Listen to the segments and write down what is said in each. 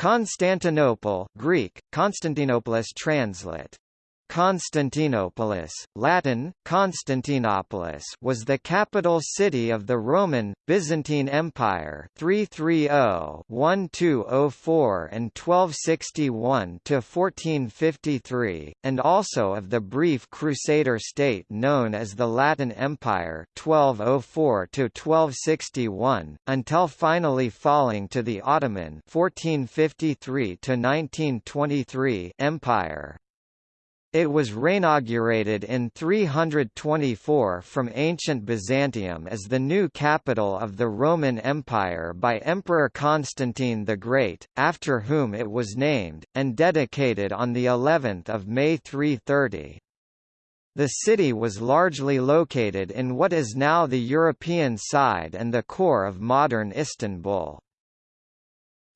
Constantinople Greek, Constantinopolis translate Constantinopolis, Latin, Constantinopolis was the capital city of the Roman, Byzantine Empire 330-1204 and 1261–1453, and also of the brief Crusader state known as the Latin Empire 1204–1261, until finally falling to the Ottoman 1453–1923 Empire. It was reinaugurated in 324 from ancient Byzantium as the new capital of the Roman Empire by Emperor Constantine the Great, after whom it was named, and dedicated on the 11th of May 330. The city was largely located in what is now the European side and the core of modern Istanbul.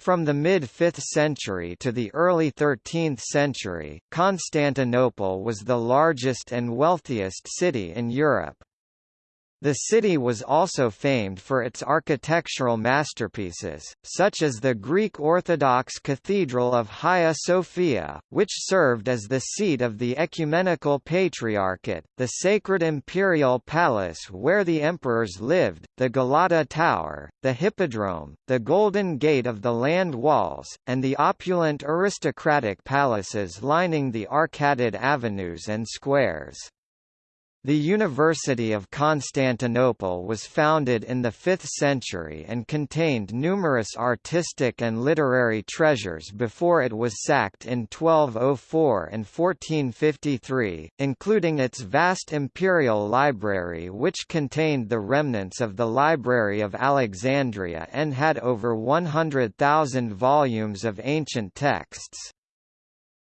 From the mid-5th century to the early 13th century, Constantinople was the largest and wealthiest city in Europe. The city was also famed for its architectural masterpieces, such as the Greek Orthodox Cathedral of Hagia Sophia, which served as the seat of the Ecumenical Patriarchate, the Sacred Imperial Palace where the emperors lived, the Galata Tower, the Hippodrome, the Golden Gate of the Land Walls, and the opulent aristocratic palaces lining the arcaded avenues and squares. The University of Constantinople was founded in the 5th century and contained numerous artistic and literary treasures before it was sacked in 1204 and 1453, including its vast imperial library which contained the remnants of the Library of Alexandria and had over 100,000 volumes of ancient texts.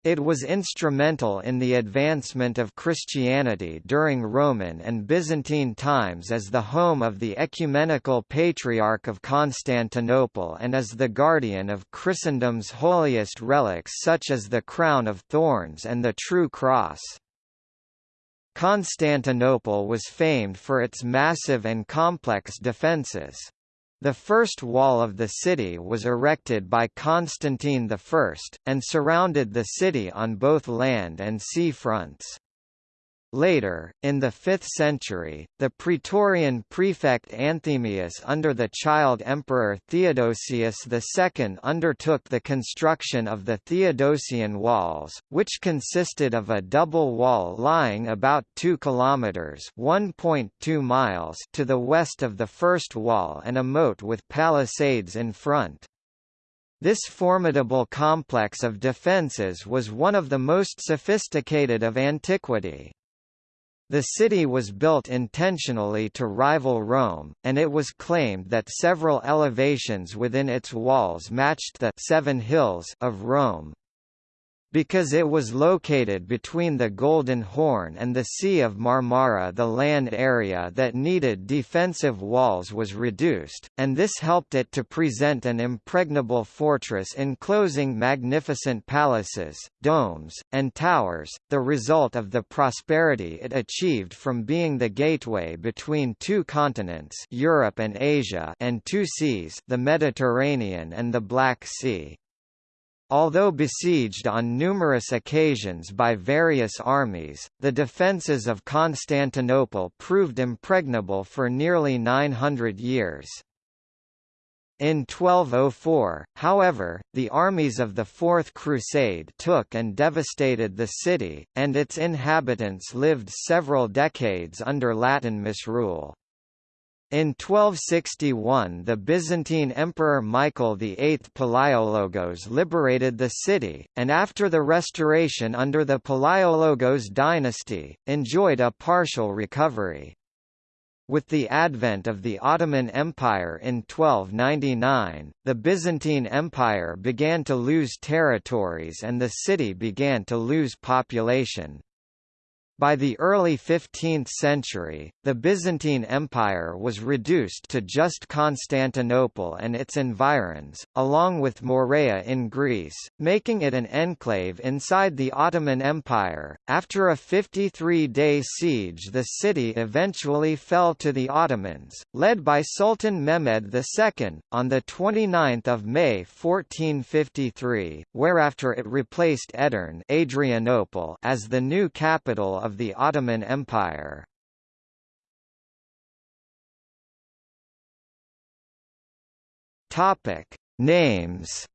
It was instrumental in the advancement of Christianity during Roman and Byzantine times as the home of the Ecumenical Patriarch of Constantinople and as the guardian of Christendom's holiest relics such as the Crown of Thorns and the True Cross. Constantinople was famed for its massive and complex defences. The first wall of the city was erected by Constantine I, and surrounded the city on both land and sea fronts. Later, in the 5th century, the Praetorian prefect Anthemius under the child emperor Theodosius II undertook the construction of the Theodosian walls, which consisted of a double wall lying about 2 kilometers (1.2 miles) to the west of the first wall and a moat with palisades in front. This formidable complex of defences was one of the most sophisticated of antiquity. The city was built intentionally to rival Rome, and it was claimed that several elevations within its walls matched the Seven Hills of Rome. Because it was located between the Golden Horn and the Sea of Marmara the land area that needed defensive walls was reduced, and this helped it to present an impregnable fortress enclosing magnificent palaces, domes, and towers, the result of the prosperity it achieved from being the gateway between two continents Europe and Asia and two seas the Mediterranean and the Black Sea. Although besieged on numerous occasions by various armies, the defences of Constantinople proved impregnable for nearly 900 years. In 1204, however, the armies of the Fourth Crusade took and devastated the city, and its inhabitants lived several decades under Latin misrule. In 1261 the Byzantine Emperor Michael VIII Palaiologos liberated the city, and after the restoration under the Palaiologos dynasty, enjoyed a partial recovery. With the advent of the Ottoman Empire in 1299, the Byzantine Empire began to lose territories and the city began to lose population. By the early 15th century, the Byzantine Empire was reduced to just Constantinople and its environs, along with Morea in Greece, making it an enclave inside the Ottoman Empire. After a 53-day siege the city eventually fell to the Ottomans, led by Sultan Mehmed II, on 29 May 1453, whereafter it replaced Edirne Adrianople as the new capital of of the Ottoman Empire. Topic: Names.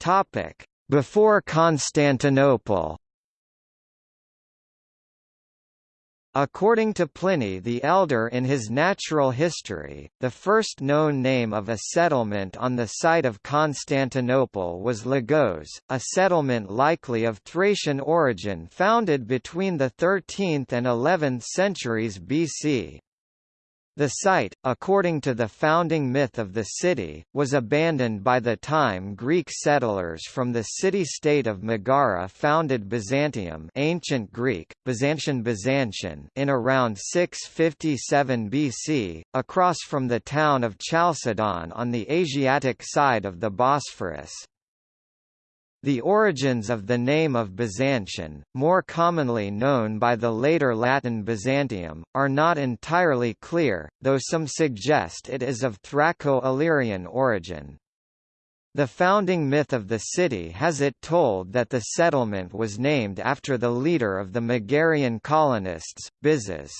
Topic: Before Constantinople. According to Pliny the Elder in his Natural History, the first known name of a settlement on the site of Constantinople was Lygos, a settlement likely of Thracian origin founded between the 13th and 11th centuries BC. The site, according to the founding myth of the city, was abandoned by the time Greek settlers from the city-state of Megara founded Byzantium ancient Greek, Byzantian Byzantian in around 657 BC, across from the town of Chalcedon on the Asiatic side of the Bosphorus. The origins of the name of Byzantium, more commonly known by the later Latin Byzantium, are not entirely clear, though some suggest it is of Thraco-Illyrian origin. The founding myth of the city has it told that the settlement was named after the leader of the Megarian colonists, Byzas.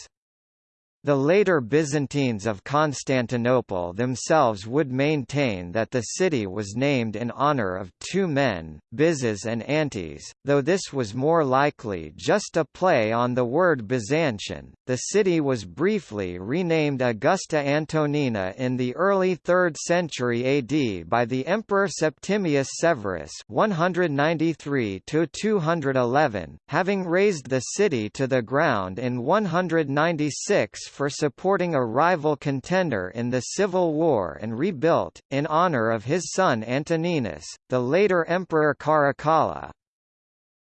The later Byzantines of Constantinople themselves would maintain that the city was named in honor of two men, Byzas and Antes, though this was more likely just a play on the word Byzantian. The city was briefly renamed Augusta Antonina in the early 3rd century AD by the Emperor Septimius Severus 193 211, having razed the city to the ground in 196 for supporting a rival contender in the Civil War and rebuilt, in honor of his son Antoninus, the later Emperor Caracalla.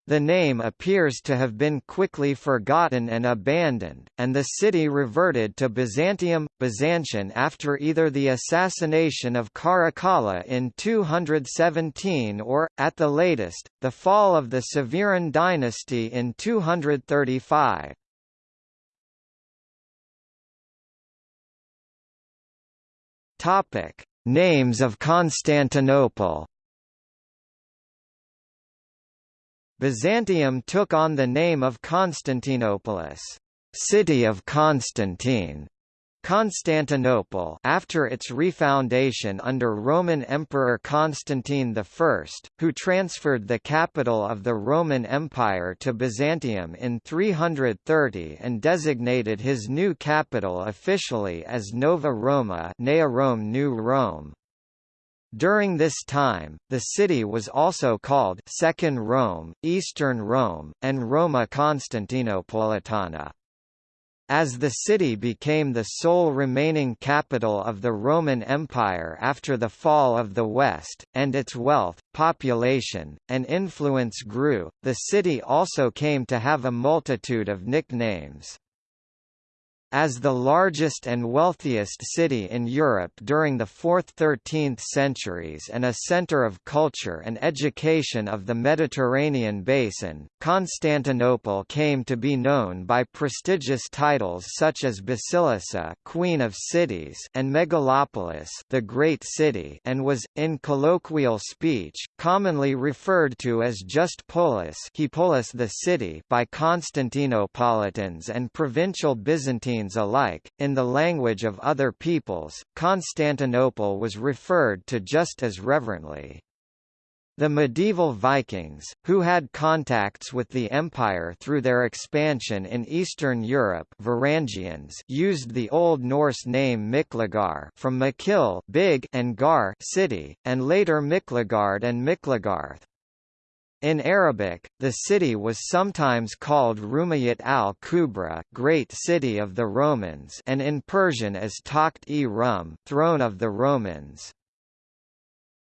The name appears to have been quickly forgotten and abandoned, and the city reverted to Byzantium, Byzantian after either the assassination of Caracalla in 217 or, at the latest, the fall of the Severan dynasty in 235. Topic: Names of Constantinople. Byzantium took on the name of Constantinopolis, city of Constantine, Constantinople after its refoundation under Roman Emperor Constantine I, who transferred the capital of the Roman Empire to Byzantium in 330 and designated his new capital officially as Nova Roma Nea New Rome. During this time, the city was also called Second Rome, Eastern Rome, and Roma Constantinopolitana. As the city became the sole remaining capital of the Roman Empire after the fall of the West, and its wealth, population, and influence grew, the city also came to have a multitude of nicknames. As the largest and wealthiest city in Europe during the 4th–13th centuries and a centre of culture and education of the Mediterranean basin, Constantinople came to be known by prestigious titles such as Basilissa Queen of Cities and Megalopolis the Great City and was, in colloquial speech, commonly referred to as just Polis, the city by Constantinopolitans and provincial Byzantine alike. In the language of other peoples, Constantinople was referred to just as reverently. The medieval Vikings, who had contacts with the empire through their expansion in Eastern Europe Varangians used the Old Norse name Miklagar from Makil big and Gar city, and later Miklagard and Miklagarth. In Arabic, the city was sometimes called Rumayyat al-Kubra Great City of the Romans and in Persian as Takht-e-Rum Throne of the Romans.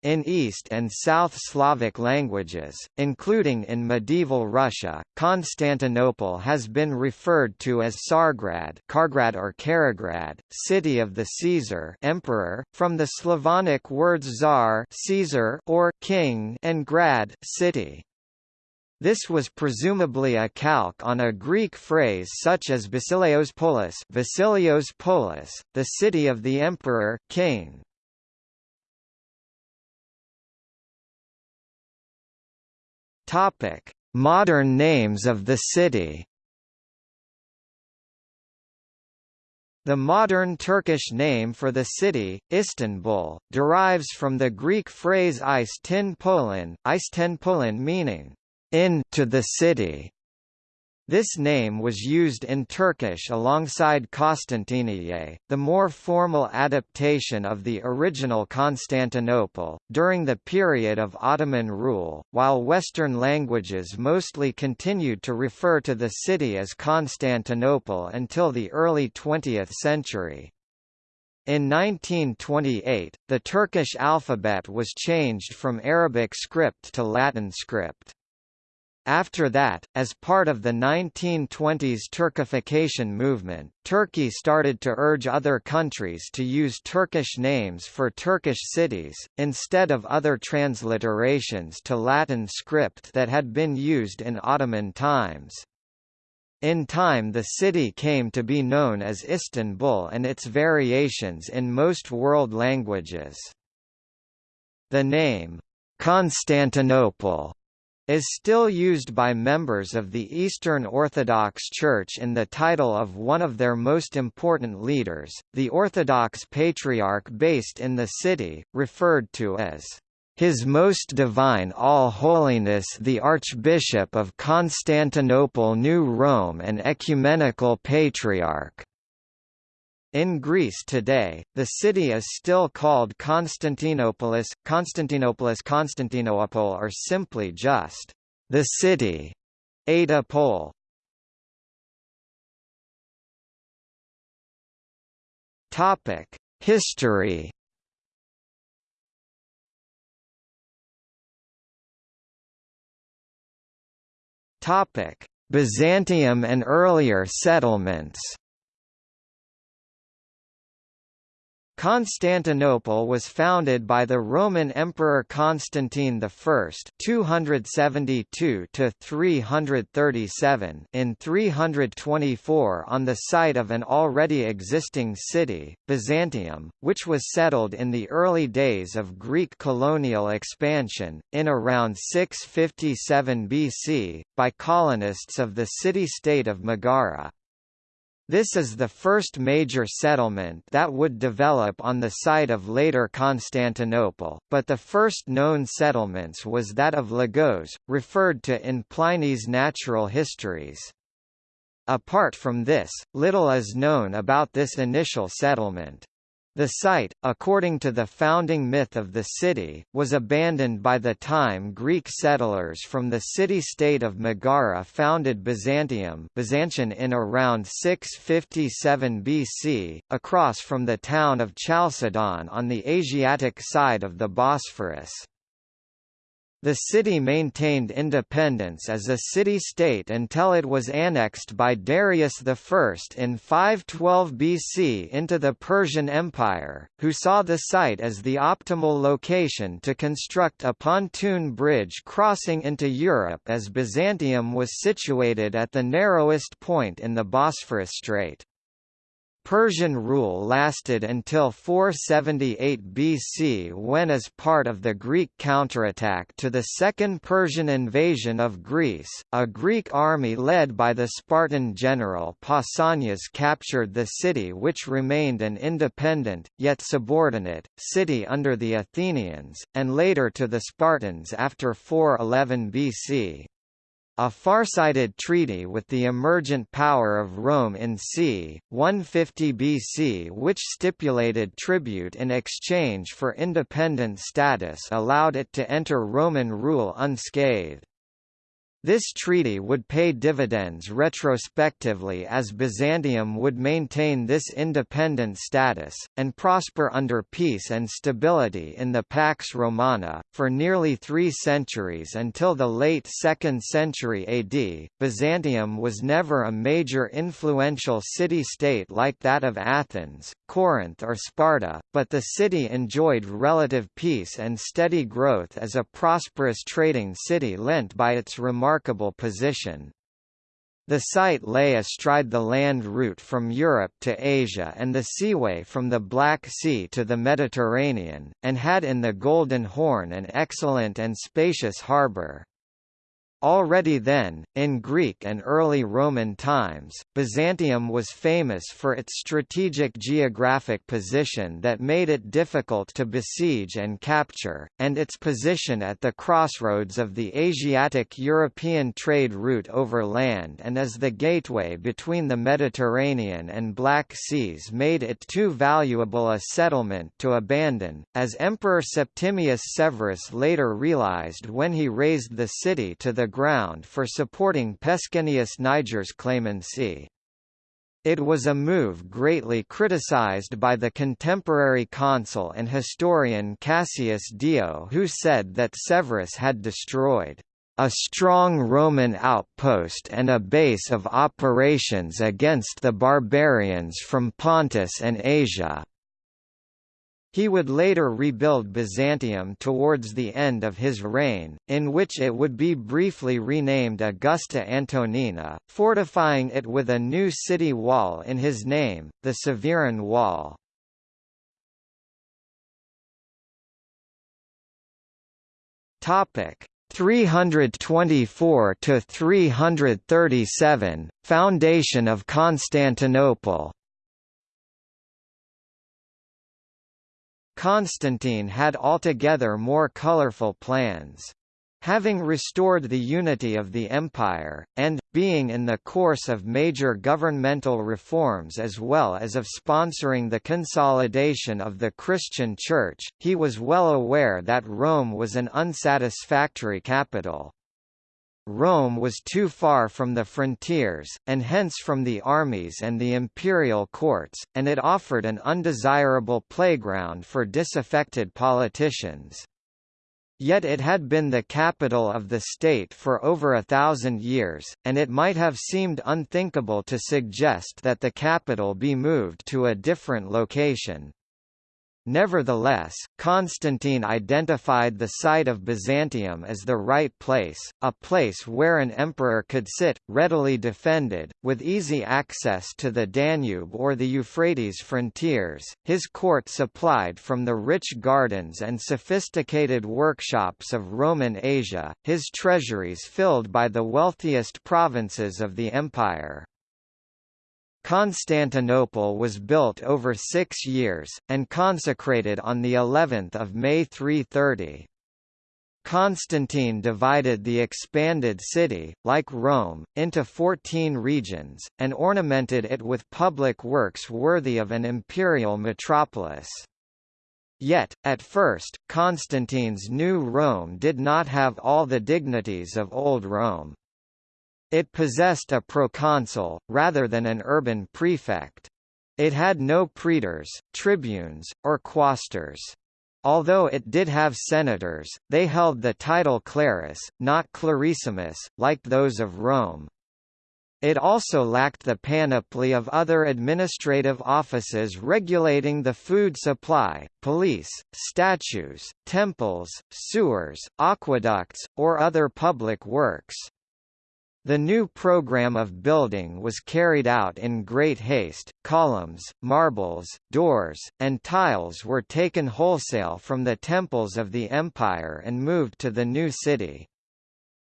In East and South Slavic languages, including in medieval Russia, Constantinople has been referred to as Tsargrad, Kargrad or Karagrad, city of the Caesar, emperor, from the Slavonic words czar, Caesar, or king, and grad, city. This was presumably a calque on a Greek phrase such as Basilios Polis, Basilios Polis, the city of the emperor, king. Topic: Modern names of the city. The modern Turkish name for the city, Istanbul, derives from the Greek phrase Isten Polin, Isten Polin meaning in to the city. This name was used in Turkish alongside Konstantiniye, the more formal adaptation of the original Constantinople, during the period of Ottoman rule, while Western languages mostly continued to refer to the city as Constantinople until the early 20th century. In 1928, the Turkish alphabet was changed from Arabic script to Latin script. After that, as part of the 1920s Turkification movement, Turkey started to urge other countries to use Turkish names for Turkish cities, instead of other transliterations to Latin script that had been used in Ottoman times. In time the city came to be known as Istanbul and its variations in most world languages. The name, Constantinople is still used by members of the Eastern Orthodox Church in the title of one of their most important leaders, the Orthodox Patriarch based in the city, referred to as His Most Divine All-Holiness the Archbishop of Constantinople New Rome and Ecumenical Patriarch. In Greece today, the city is still called Constantinopolis, Constantinopolis Constantinople or simply just the city. Ada. Topic: History. Topic: Byzantium and earlier settlements. Constantinople was founded by the Roman Emperor Constantine I (272–337) in 324 on the site of an already existing city, Byzantium, which was settled in the early days of Greek colonial expansion, in around 657 BC, by colonists of the city-state of Megara. This is the first major settlement that would develop on the site of later Constantinople, but the first known settlements was that of Lygos, referred to in Pliny's Natural Histories. Apart from this, little is known about this initial settlement. The site, according to the founding myth of the city, was abandoned by the time Greek settlers from the city-state of Megara founded Byzantium in around 657 BC, across from the town of Chalcedon on the Asiatic side of the Bosphorus. The city maintained independence as a city-state until it was annexed by Darius I in 512 BC into the Persian Empire, who saw the site as the optimal location to construct a pontoon bridge crossing into Europe as Byzantium was situated at the narrowest point in the Bosphorus Strait. Persian rule lasted until 478 BC when as part of the Greek counterattack to the Second Persian invasion of Greece, a Greek army led by the Spartan general Pausanias captured the city which remained an independent, yet subordinate, city under the Athenians, and later to the Spartans after 411 BC. A far-sighted treaty with the emergent power of Rome in c. 150 BC which stipulated tribute in exchange for independent status allowed it to enter Roman rule unscathed. This treaty would pay dividends retrospectively as Byzantium would maintain this independent status, and prosper under peace and stability in the Pax Romana. For nearly three centuries until the late 2nd century AD, Byzantium was never a major influential city-state like that of Athens, Corinth or Sparta, but the city enjoyed relative peace and steady growth as a prosperous trading city lent by its remarkable remarkable position. The site lay astride the land route from Europe to Asia and the seaway from the Black Sea to the Mediterranean, and had in the Golden Horn an excellent and spacious harbour. Already then, in Greek and early Roman times, Byzantium was famous for its strategic geographic position that made it difficult to besiege and capture, and its position at the crossroads of the Asiatic-European trade route over land and as the gateway between the Mediterranean and Black Seas made it too valuable a settlement to abandon, as Emperor Septimius Severus later realized when he razed the city to the ground for supporting Pescennius Niger's clemency. It was a move greatly criticized by the contemporary consul and historian Cassius Dio who said that Severus had destroyed a strong Roman outpost and a base of operations against the barbarians from Pontus and Asia. He would later rebuild Byzantium towards the end of his reign, in which it would be briefly renamed Augusta Antonina, fortifying it with a new city wall in his name, the Severan Wall. Topic 324 to 337 Foundation of Constantinople Constantine had altogether more colorful plans. Having restored the unity of the empire, and, being in the course of major governmental reforms as well as of sponsoring the consolidation of the Christian Church, he was well aware that Rome was an unsatisfactory capital. Rome was too far from the frontiers, and hence from the armies and the imperial courts, and it offered an undesirable playground for disaffected politicians. Yet it had been the capital of the state for over a thousand years, and it might have seemed unthinkable to suggest that the capital be moved to a different location. Nevertheless, Constantine identified the site of Byzantium as the right place, a place where an emperor could sit, readily defended, with easy access to the Danube or the Euphrates frontiers, his court supplied from the rich gardens and sophisticated workshops of Roman Asia, his treasuries filled by the wealthiest provinces of the empire. Constantinople was built over six years, and consecrated on the 11th of May 330. Constantine divided the expanded city, like Rome, into 14 regions, and ornamented it with public works worthy of an imperial metropolis. Yet, at first, Constantine's new Rome did not have all the dignities of Old Rome. It possessed a proconsul, rather than an urban prefect. It had no praetors, tribunes, or quaestors. Although it did have senators, they held the title clarus, not clarissimus, like those of Rome. It also lacked the panoply of other administrative offices regulating the food supply, police, statues, temples, sewers, aqueducts, or other public works. The new program of building was carried out in great haste, columns, marbles, doors, and tiles were taken wholesale from the temples of the empire and moved to the new city.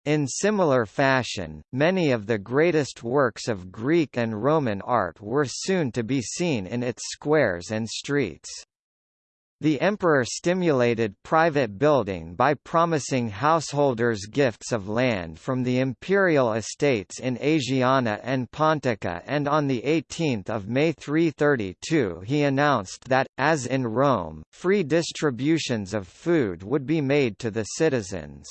In similar fashion, many of the greatest works of Greek and Roman art were soon to be seen in its squares and streets. The emperor stimulated private building by promising householders gifts of land from the imperial estates in Asiana and Pontica and on 18 May 332 he announced that, as in Rome, free distributions of food would be made to the citizens.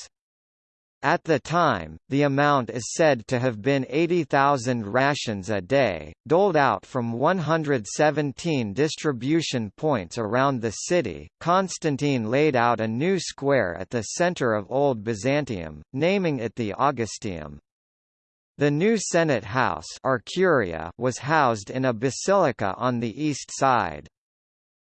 At the time, the amount is said to have been 80,000 rations a day, doled out from 117 distribution points around the city. Constantine laid out a new square at the center of Old Byzantium, naming it the Augusteum. The new Senate House was housed in a basilica on the east side.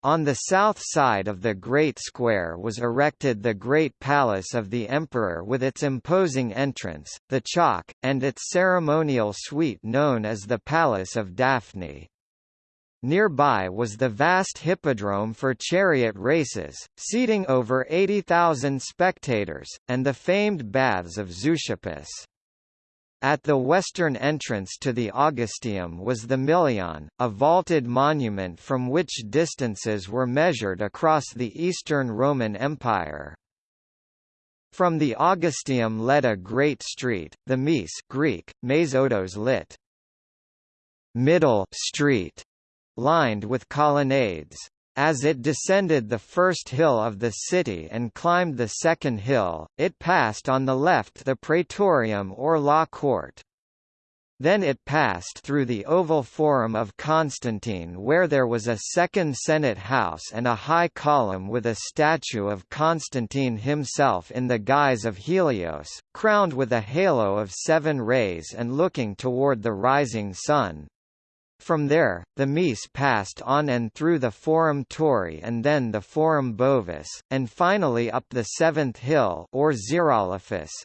On the south side of the Great Square was erected the Great Palace of the Emperor with its imposing entrance, the Chalke, and its ceremonial suite known as the Palace of Daphne. Nearby was the vast hippodrome for chariot races, seating over 80,000 spectators, and the famed baths of Zeuxippus. At the western entrance to the Augusteum was the Milion, a vaulted monument from which distances were measured across the Eastern Roman Empire. From the Augusteum led a great street, the Mese Greek, Mesodos lit. Middle street, lined with colonnades. As it descended the first hill of the city and climbed the second hill, it passed on the left the Praetorium or Law Court. Then it passed through the Oval Forum of Constantine where there was a second Senate house and a high column with a statue of Constantine himself in the guise of Helios, crowned with a halo of seven rays and looking toward the rising sun. From there, the Mese passed on and through the Forum Tauri and then the Forum Bovis, and finally up the Seventh Hill or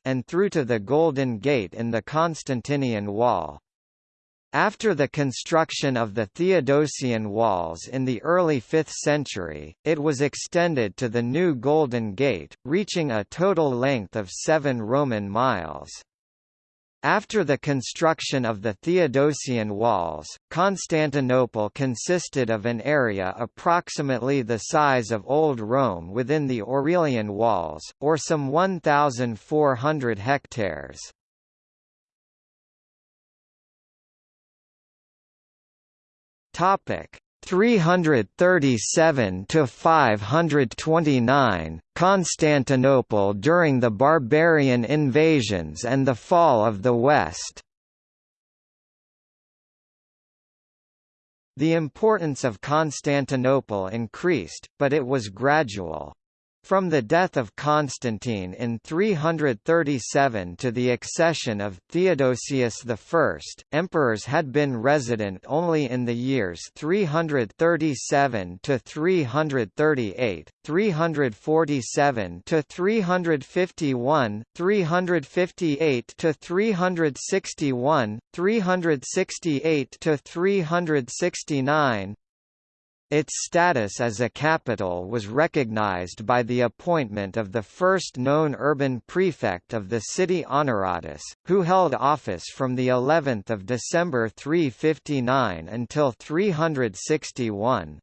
and through to the Golden Gate in the Constantinian Wall. After the construction of the Theodosian walls in the early 5th century, it was extended to the new Golden Gate, reaching a total length of seven Roman miles. After the construction of the Theodosian walls, Constantinople consisted of an area approximately the size of Old Rome within the Aurelian walls, or some 1,400 hectares. Topic: 337 to 529 Constantinople during the barbarian invasions and the fall of the West The importance of Constantinople increased, but it was gradual. From the death of Constantine in 337 to the accession of Theodosius I, emperors had been resident only in the years 337 to 338, 347 to 351, 358 to 361, 368 to 369, its status as a capital was recognized by the appointment of the first known urban prefect of the city Honoratus, who held office from the 11th of December 359 until 361.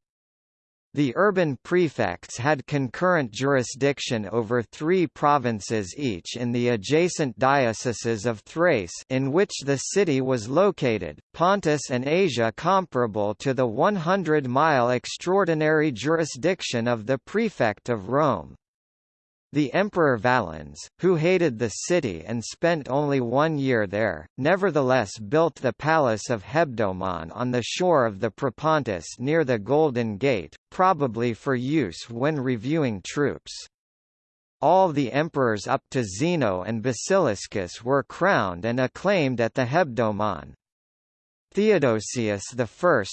The urban prefects had concurrent jurisdiction over three provinces each in the adjacent dioceses of Thrace in which the city was located, Pontus and Asia comparable to the 100-mile extraordinary jurisdiction of the prefect of Rome. The Emperor Valens, who hated the city and spent only one year there, nevertheless built the Palace of Hebdomon on the shore of the Propontis near the Golden Gate, probably for use when reviewing troops. All the emperors up to Zeno and Basiliscus were crowned and acclaimed at the Hebdomon. Theodosius I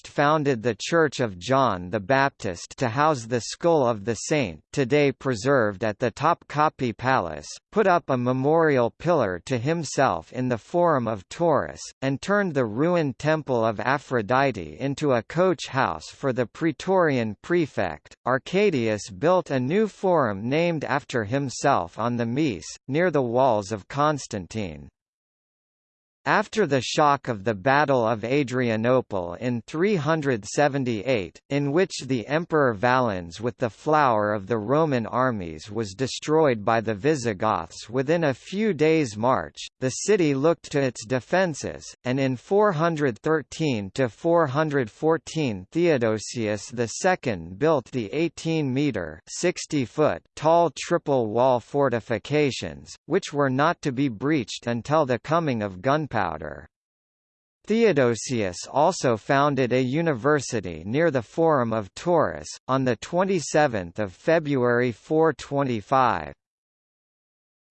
founded the Church of John the Baptist to house the skull of the saint today preserved at the Topkapi Palace, put up a memorial pillar to himself in the Forum of Taurus, and turned the ruined Temple of Aphrodite into a coach house for the Praetorian prefect. Arcadius built a new forum named after himself on the Mese, near the walls of Constantine. After the shock of the Battle of Adrianople in 378, in which the Emperor Valens with the flower of the Roman armies was destroyed by the Visigoths within a few days' march, the city looked to its defences, and in 413–414 Theodosius II built the 18-metre tall triple wall fortifications, which were not to be breached until the coming of gunpowder gunpowder. Theodosius also founded a university near the Forum of Taurus, on 27 February 425.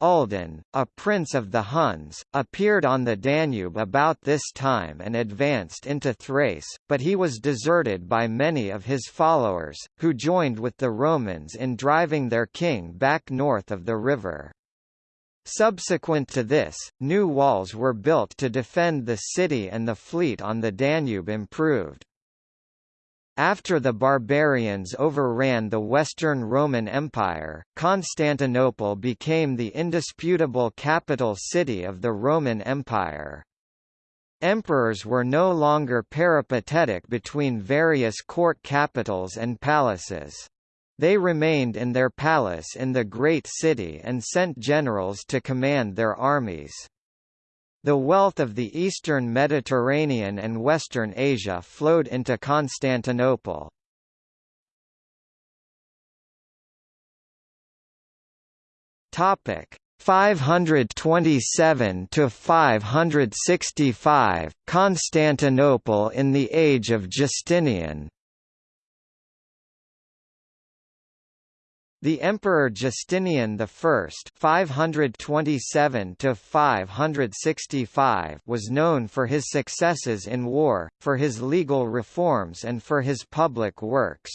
Uldin, a prince of the Huns, appeared on the Danube about this time and advanced into Thrace, but he was deserted by many of his followers, who joined with the Romans in driving their king back north of the river. Subsequent to this, new walls were built to defend the city and the fleet on the Danube improved. After the barbarians overran the Western Roman Empire, Constantinople became the indisputable capital city of the Roman Empire. Emperors were no longer peripatetic between various court capitals and palaces. They remained in their palace in the great city and sent generals to command their armies. The wealth of the eastern Mediterranean and western Asia flowed into Constantinople. Topic 527 to 565 Constantinople in the age of Justinian The Emperor Justinian I (527–565) was known for his successes in war, for his legal reforms, and for his public works.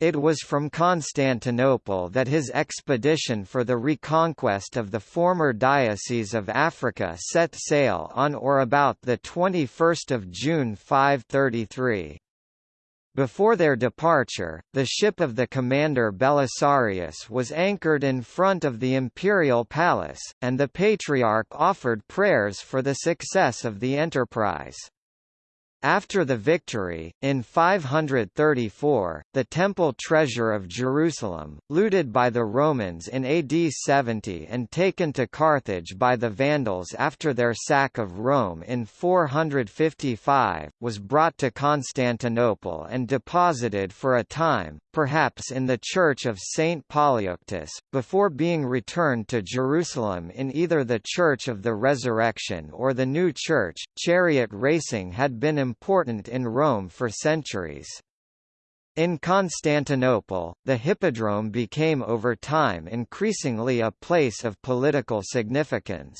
It was from Constantinople that his expedition for the reconquest of the former diocese of Africa set sail on or about the 21st of June 533. Before their departure, the ship of the commander Belisarius was anchored in front of the imperial palace, and the patriarch offered prayers for the success of the enterprise. After the victory, in 534, the temple treasure of Jerusalem, looted by the Romans in AD 70 and taken to Carthage by the Vandals after their sack of Rome in 455, was brought to Constantinople and deposited for a time, perhaps in the church of St. Polyeuctus, before being returned to Jerusalem in either the Church of the Resurrection or the New Church. Chariot racing had been important in Rome for centuries. In Constantinople, the hippodrome became over time increasingly a place of political significance.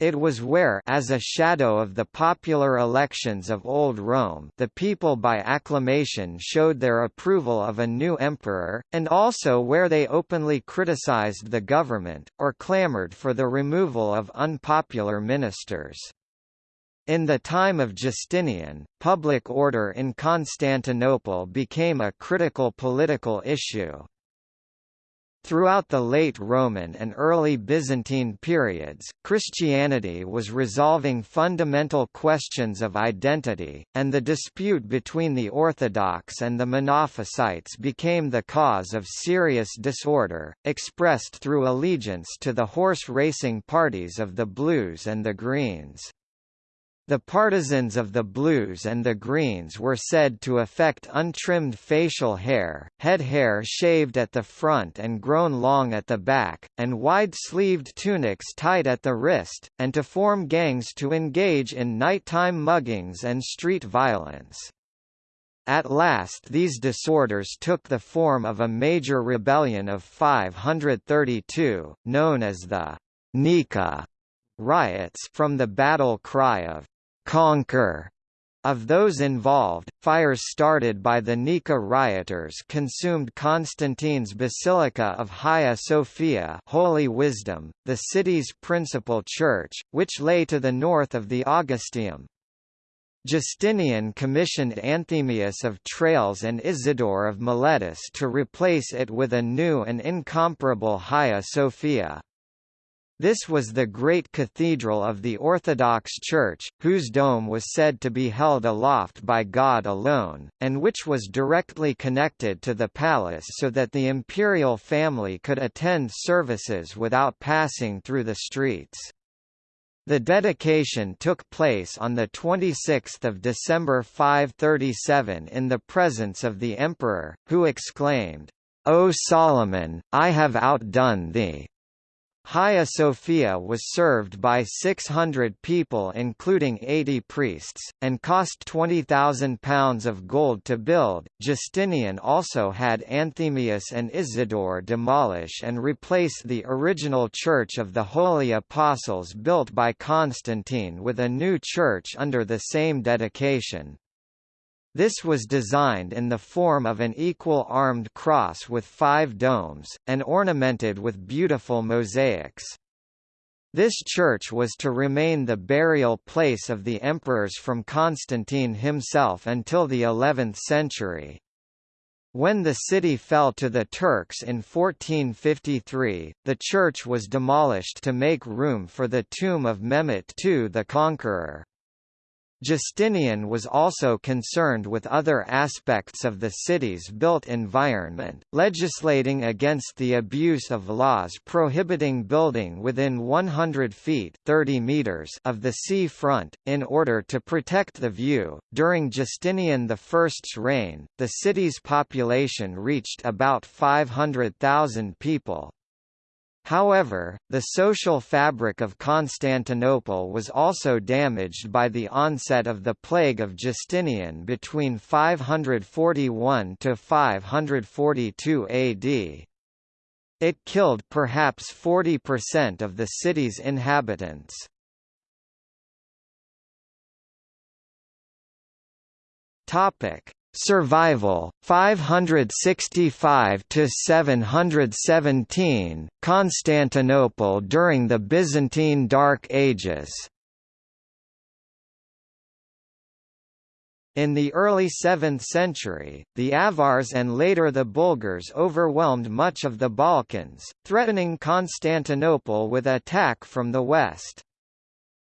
It was where as a shadow of the popular elections of Old Rome the people by acclamation showed their approval of a new emperor, and also where they openly criticized the government, or clamored for the removal of unpopular ministers. In the time of Justinian, public order in Constantinople became a critical political issue. Throughout the late Roman and early Byzantine periods, Christianity was resolving fundamental questions of identity, and the dispute between the Orthodox and the Monophysites became the cause of serious disorder, expressed through allegiance to the horse racing parties of the Blues and the Greens. The partisans of the blues and the greens were said to affect untrimmed facial hair, head hair shaved at the front and grown long at the back, and wide-sleeved tunics tied at the wrist, and to form gangs to engage in nighttime muggings and street violence. At last these disorders took the form of a major rebellion of 532, known as the Nika riots from the battle cry of conquer of those involved, fires started by the Nika rioters consumed Constantine's Basilica of Hagia Sophia Holy Wisdom, the city's principal church, which lay to the north of the Augusteum. Justinian commissioned Anthemius of Tralles and Isidore of Miletus to replace it with a new and incomparable Hagia Sophia. This was the great cathedral of the Orthodox Church, whose dome was said to be held aloft by God alone, and which was directly connected to the palace so that the imperial family could attend services without passing through the streets. The dedication took place on 26 December 537 in the presence of the emperor, who exclaimed, O Solomon, I have outdone thee. Hagia Sophia was served by 600 people including 80 priests, and cost £20,000 of gold to build. Justinian also had Anthemius and Isidore demolish and replace the original Church of the Holy Apostles built by Constantine with a new church under the same dedication. This was designed in the form of an equal armed cross with five domes, and ornamented with beautiful mosaics. This church was to remain the burial place of the emperors from Constantine himself until the 11th century. When the city fell to the Turks in 1453, the church was demolished to make room for the tomb of Mehmet II the Conqueror. Justinian was also concerned with other aspects of the city's built environment, legislating against the abuse of laws prohibiting building within 100 feet 30 meters of the sea front, in order to protect the view. During Justinian I's reign, the city's population reached about 500,000 people, However, the social fabric of Constantinople was also damaged by the onset of the plague of Justinian between 541 to 542 AD. It killed perhaps 40% of the city's inhabitants. Topic: Survival 565 to 717 Constantinople during the Byzantine Dark Ages In the early 7th century, the Avars and later the Bulgars overwhelmed much of the Balkans, threatening Constantinople with attack from the west.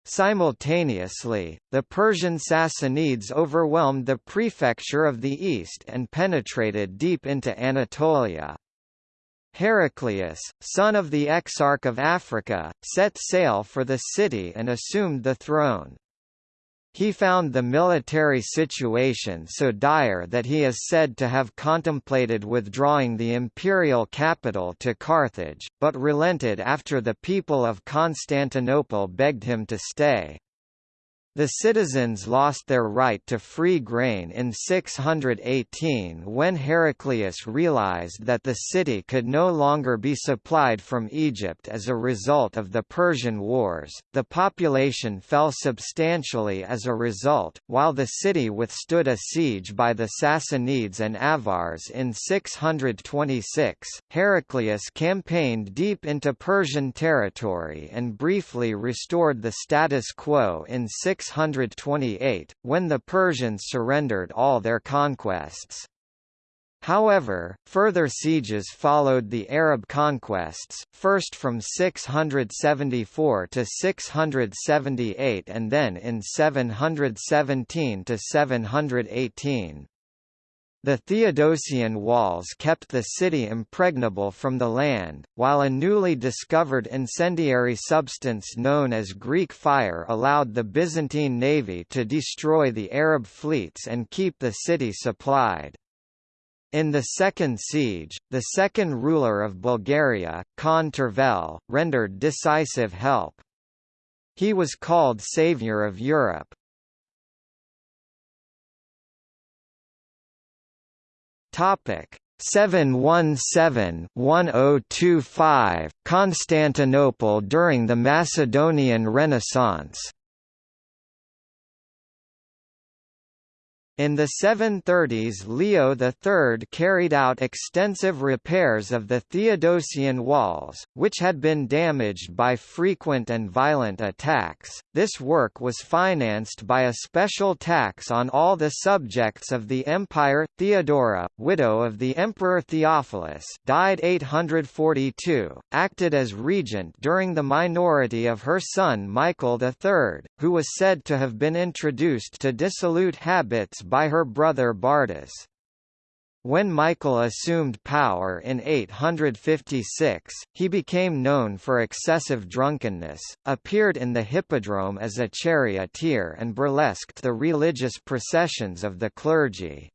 Simultaneously, the Persian Sassanids overwhelmed the prefecture of the east and penetrated deep into Anatolia. Heraclius, son of the Exarch of Africa, set sail for the city and assumed the throne. He found the military situation so dire that he is said to have contemplated withdrawing the imperial capital to Carthage, but relented after the people of Constantinople begged him to stay. The citizens lost their right to free grain in 618 when Heraclius realized that the city could no longer be supplied from Egypt as a result of the Persian Wars. The population fell substantially as a result, while the city withstood a siege by the Sassanids and Avars in 626. Heraclius campaigned deep into Persian territory and briefly restored the status quo in 6 628, when the Persians surrendered all their conquests. However, further sieges followed the Arab conquests, first from 674 to 678 and then in 717 to 718. The Theodosian walls kept the city impregnable from the land, while a newly discovered incendiary substance known as Greek fire allowed the Byzantine navy to destroy the Arab fleets and keep the city supplied. In the second siege, the second ruler of Bulgaria, Khan Tervel, rendered decisive help. He was called Saviour of Europe. Topic 717-1025 Constantinople during the Macedonian Renaissance In the 730s Leo III carried out extensive repairs of the Theodosian walls, which had been damaged by frequent and violent attacks. This work was financed by a special tax on all the subjects of the empire. Theodora, widow of the Emperor Theophilus, died 842, acted as regent during the minority of her son Michael III, who was said to have been introduced to dissolute habits by her brother Bardas. When Michael assumed power in 856, he became known for excessive drunkenness, appeared in the hippodrome as a charioteer and burlesqued the religious processions of the clergy.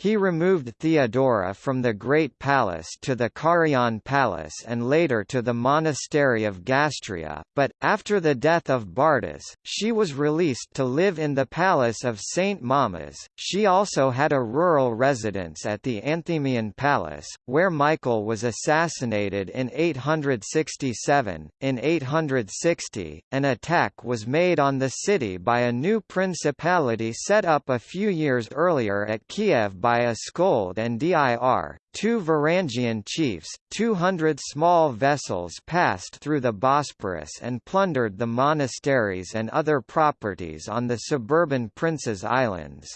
He removed Theodora from the Great Palace to the Carian Palace and later to the monastery of Gastria, but, after the death of Bardas, she was released to live in the palace of St. Mamas. She also had a rural residence at the Anthemian Palace, where Michael was assassinated in 867. In 860, an attack was made on the city by a new principality set up a few years earlier at Kiev by Askold and Dir, two Varangian chiefs. Two hundred small vessels passed through the Bosporus and plundered the monasteries and other properties on the suburban Princes Islands.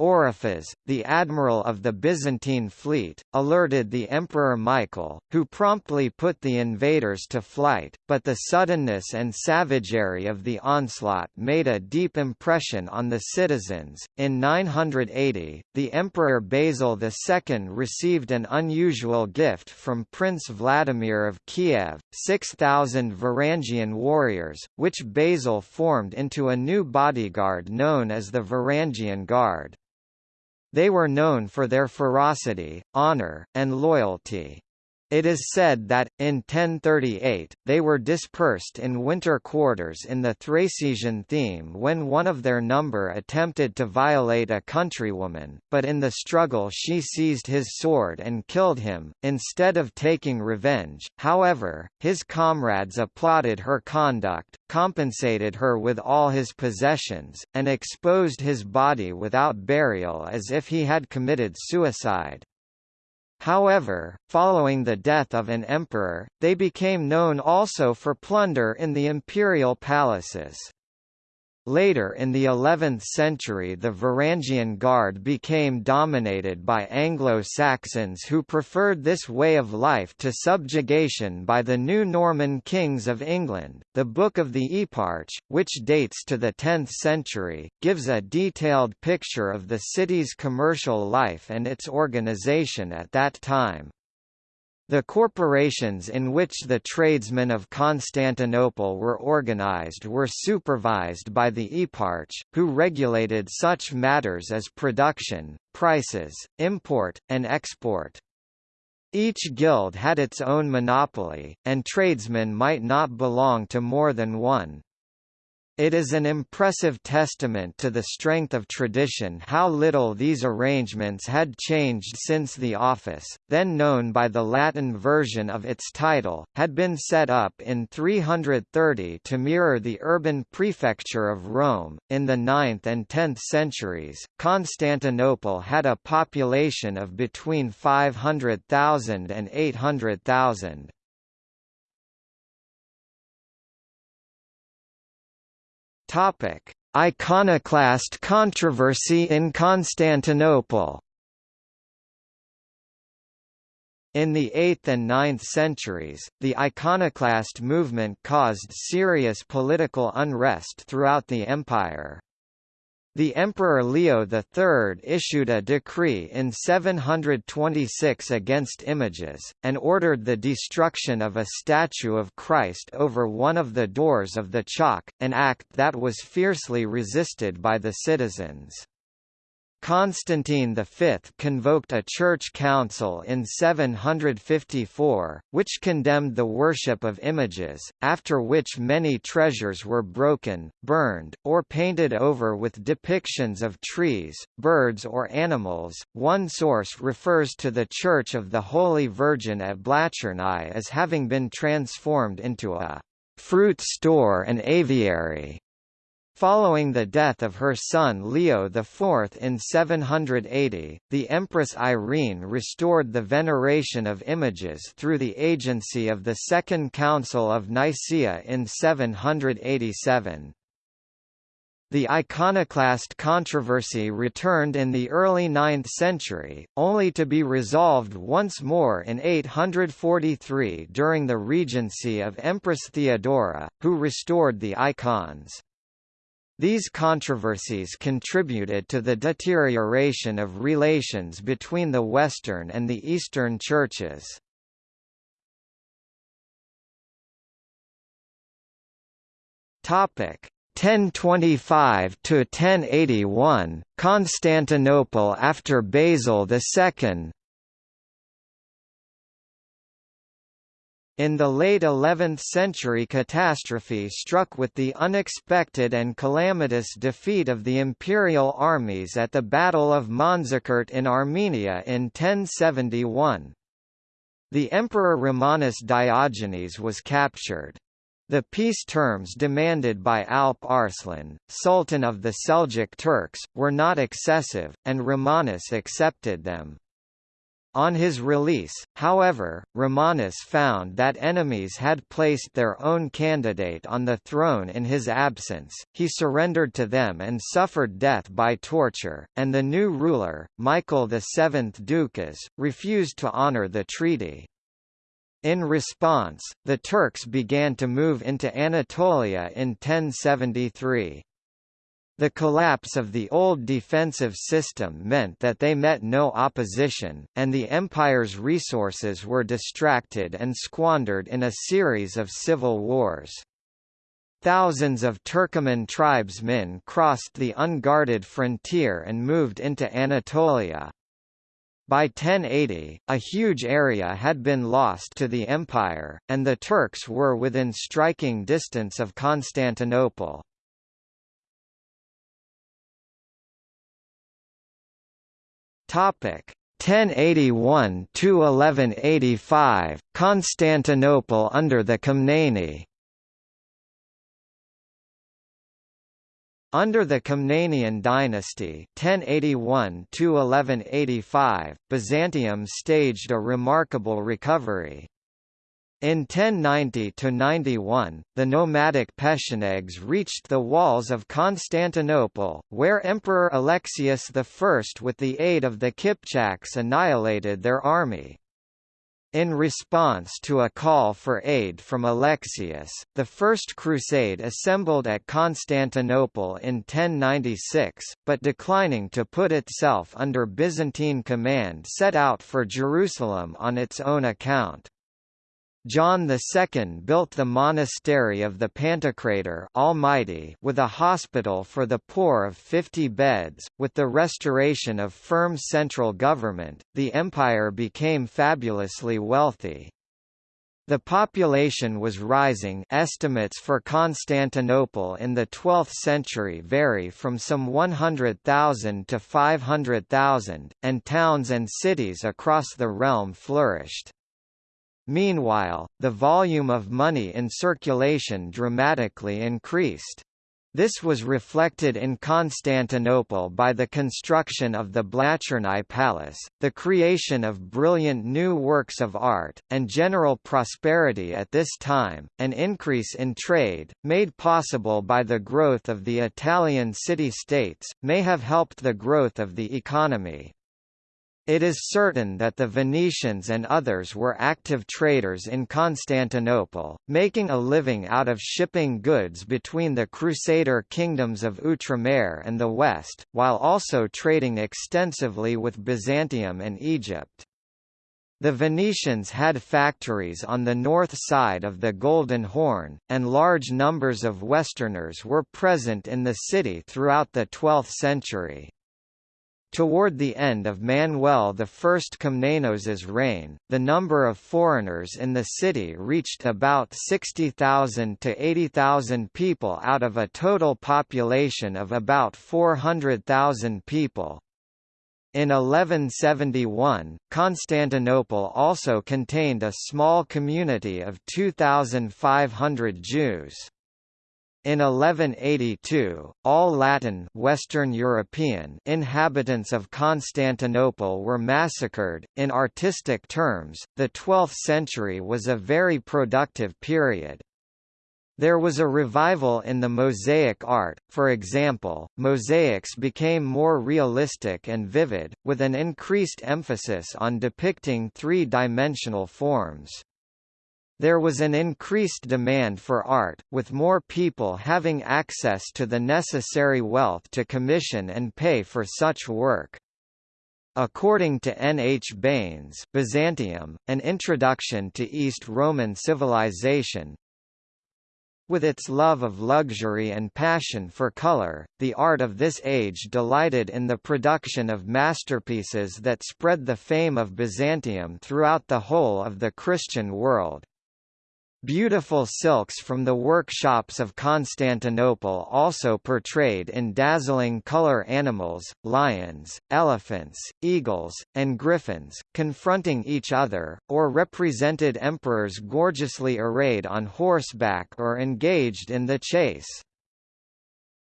Ooryphas, the admiral of the Byzantine fleet, alerted the Emperor Michael, who promptly put the invaders to flight, but the suddenness and savagery of the onslaught made a deep impression on the citizens. In 980, the Emperor Basil II received an unusual gift from Prince Vladimir of Kiev, 6,000 Varangian warriors, which Basil formed into a new bodyguard known as the Varangian Guard. They were known for their ferocity, honor, and loyalty. It is said that, in 1038, they were dispersed in winter quarters in the Thracian theme when one of their number attempted to violate a countrywoman, but in the struggle she seized his sword and killed him. Instead of taking revenge, however, his comrades applauded her conduct, compensated her with all his possessions, and exposed his body without burial as if he had committed suicide. However, following the death of an emperor, they became known also for plunder in the imperial palaces. Later in the 11th century the Varangian Guard became dominated by Anglo-Saxons who preferred this way of life to subjugation by the new Norman kings of England. The Book of the Eparch, which dates to the 10th century, gives a detailed picture of the city's commercial life and its organization at that time. The corporations in which the tradesmen of Constantinople were organized were supervised by the eparch, who regulated such matters as production, prices, import, and export. Each guild had its own monopoly, and tradesmen might not belong to more than one. It is an impressive testament to the strength of tradition how little these arrangements had changed since the office, then known by the Latin version of its title, had been set up in 330 to mirror the urban prefecture of Rome. In the 9th and 10th centuries, Constantinople had a population of between 500,000 and 800,000. Topic: Iconoclast controversy in Constantinople. In the 8th and 9th centuries, the iconoclast movement caused serious political unrest throughout the empire. The Emperor Leo III issued a decree in 726 against images, and ordered the destruction of a statue of Christ over one of the doors of the Chalke, an act that was fiercely resisted by the citizens. Constantine V convoked a church council in 754, which condemned the worship of images, after which many treasures were broken, burned, or painted over with depictions of trees, birds or animals. One source refers to the Church of the Holy Virgin at Blachernai as having been transformed into a fruit store and aviary. Following the death of her son Leo IV in 780, the Empress Irene restored the veneration of images through the agency of the Second Council of Nicaea in 787. The iconoclast controversy returned in the early 9th century, only to be resolved once more in 843 during the regency of Empress Theodora, who restored the icons. These controversies contributed to the deterioration of relations between the Western and the Eastern churches. Topic 1025 to 1081 Constantinople after Basil II In the late 11th century catastrophe struck with the unexpected and calamitous defeat of the imperial armies at the Battle of Manzikert in Armenia in 1071. The Emperor Romanus Diogenes was captured. The peace terms demanded by Alp Arslan, Sultan of the Seljuk Turks, were not excessive, and Romanus accepted them. On his release, however, Romanus found that enemies had placed their own candidate on the throne in his absence, he surrendered to them and suffered death by torture, and the new ruler, Michael VII Ducas, refused to honor the treaty. In response, the Turks began to move into Anatolia in 1073. The collapse of the old defensive system meant that they met no opposition, and the empire's resources were distracted and squandered in a series of civil wars. Thousands of Turkoman tribesmen crossed the unguarded frontier and moved into Anatolia. By 1080, a huge area had been lost to the empire, and the Turks were within striking distance of Constantinople. Topic 1081 to 1185 Constantinople under the Komneni Under the Komnenian dynasty 1081 Byzantium staged a remarkable recovery. In 1090–91, the nomadic Pechenegs reached the walls of Constantinople, where Emperor Alexius I with the aid of the Kipchaks annihilated their army. In response to a call for aid from Alexius, the First Crusade assembled at Constantinople in 1096, but declining to put itself under Byzantine command set out for Jerusalem on its own account. John II built the monastery of the Pantocrator Almighty with a hospital for the poor of 50 beds. With the restoration of firm central government, the empire became fabulously wealthy. The population was rising estimates for Constantinople in the 12th century vary from some 100,000 to 500,000, and towns and cities across the realm flourished. Meanwhile, the volume of money in circulation dramatically increased. This was reflected in Constantinople by the construction of the Blachernai Palace, the creation of brilliant new works of art, and general prosperity at this time. An increase in trade, made possible by the growth of the Italian city-states, may have helped the growth of the economy. It is certain that the Venetians and others were active traders in Constantinople, making a living out of shipping goods between the Crusader kingdoms of Outremer and the West, while also trading extensively with Byzantium and Egypt. The Venetians had factories on the north side of the Golden Horn, and large numbers of Westerners were present in the city throughout the 12th century. Toward the end of Manuel I Komnenos's reign, the number of foreigners in the city reached about 60,000 to 80,000 people out of a total population of about 400,000 people. In 1171, Constantinople also contained a small community of 2,500 Jews. In 1182, all Latin Western European inhabitants of Constantinople were massacred. In artistic terms, the 12th century was a very productive period. There was a revival in the mosaic art, for example, mosaics became more realistic and vivid, with an increased emphasis on depicting three-dimensional forms. There was an increased demand for art, with more people having access to the necessary wealth to commission and pay for such work. According to N. H. Baynes Byzantium, An Introduction to East Roman Civilization, with its love of luxury and passion for color, the art of this age delighted in the production of masterpieces that spread the fame of Byzantium throughout the whole of the Christian world. Beautiful silks from the workshops of Constantinople also portrayed in dazzling color animals, lions, elephants, eagles, and griffins, confronting each other, or represented emperors gorgeously arrayed on horseback or engaged in the chase.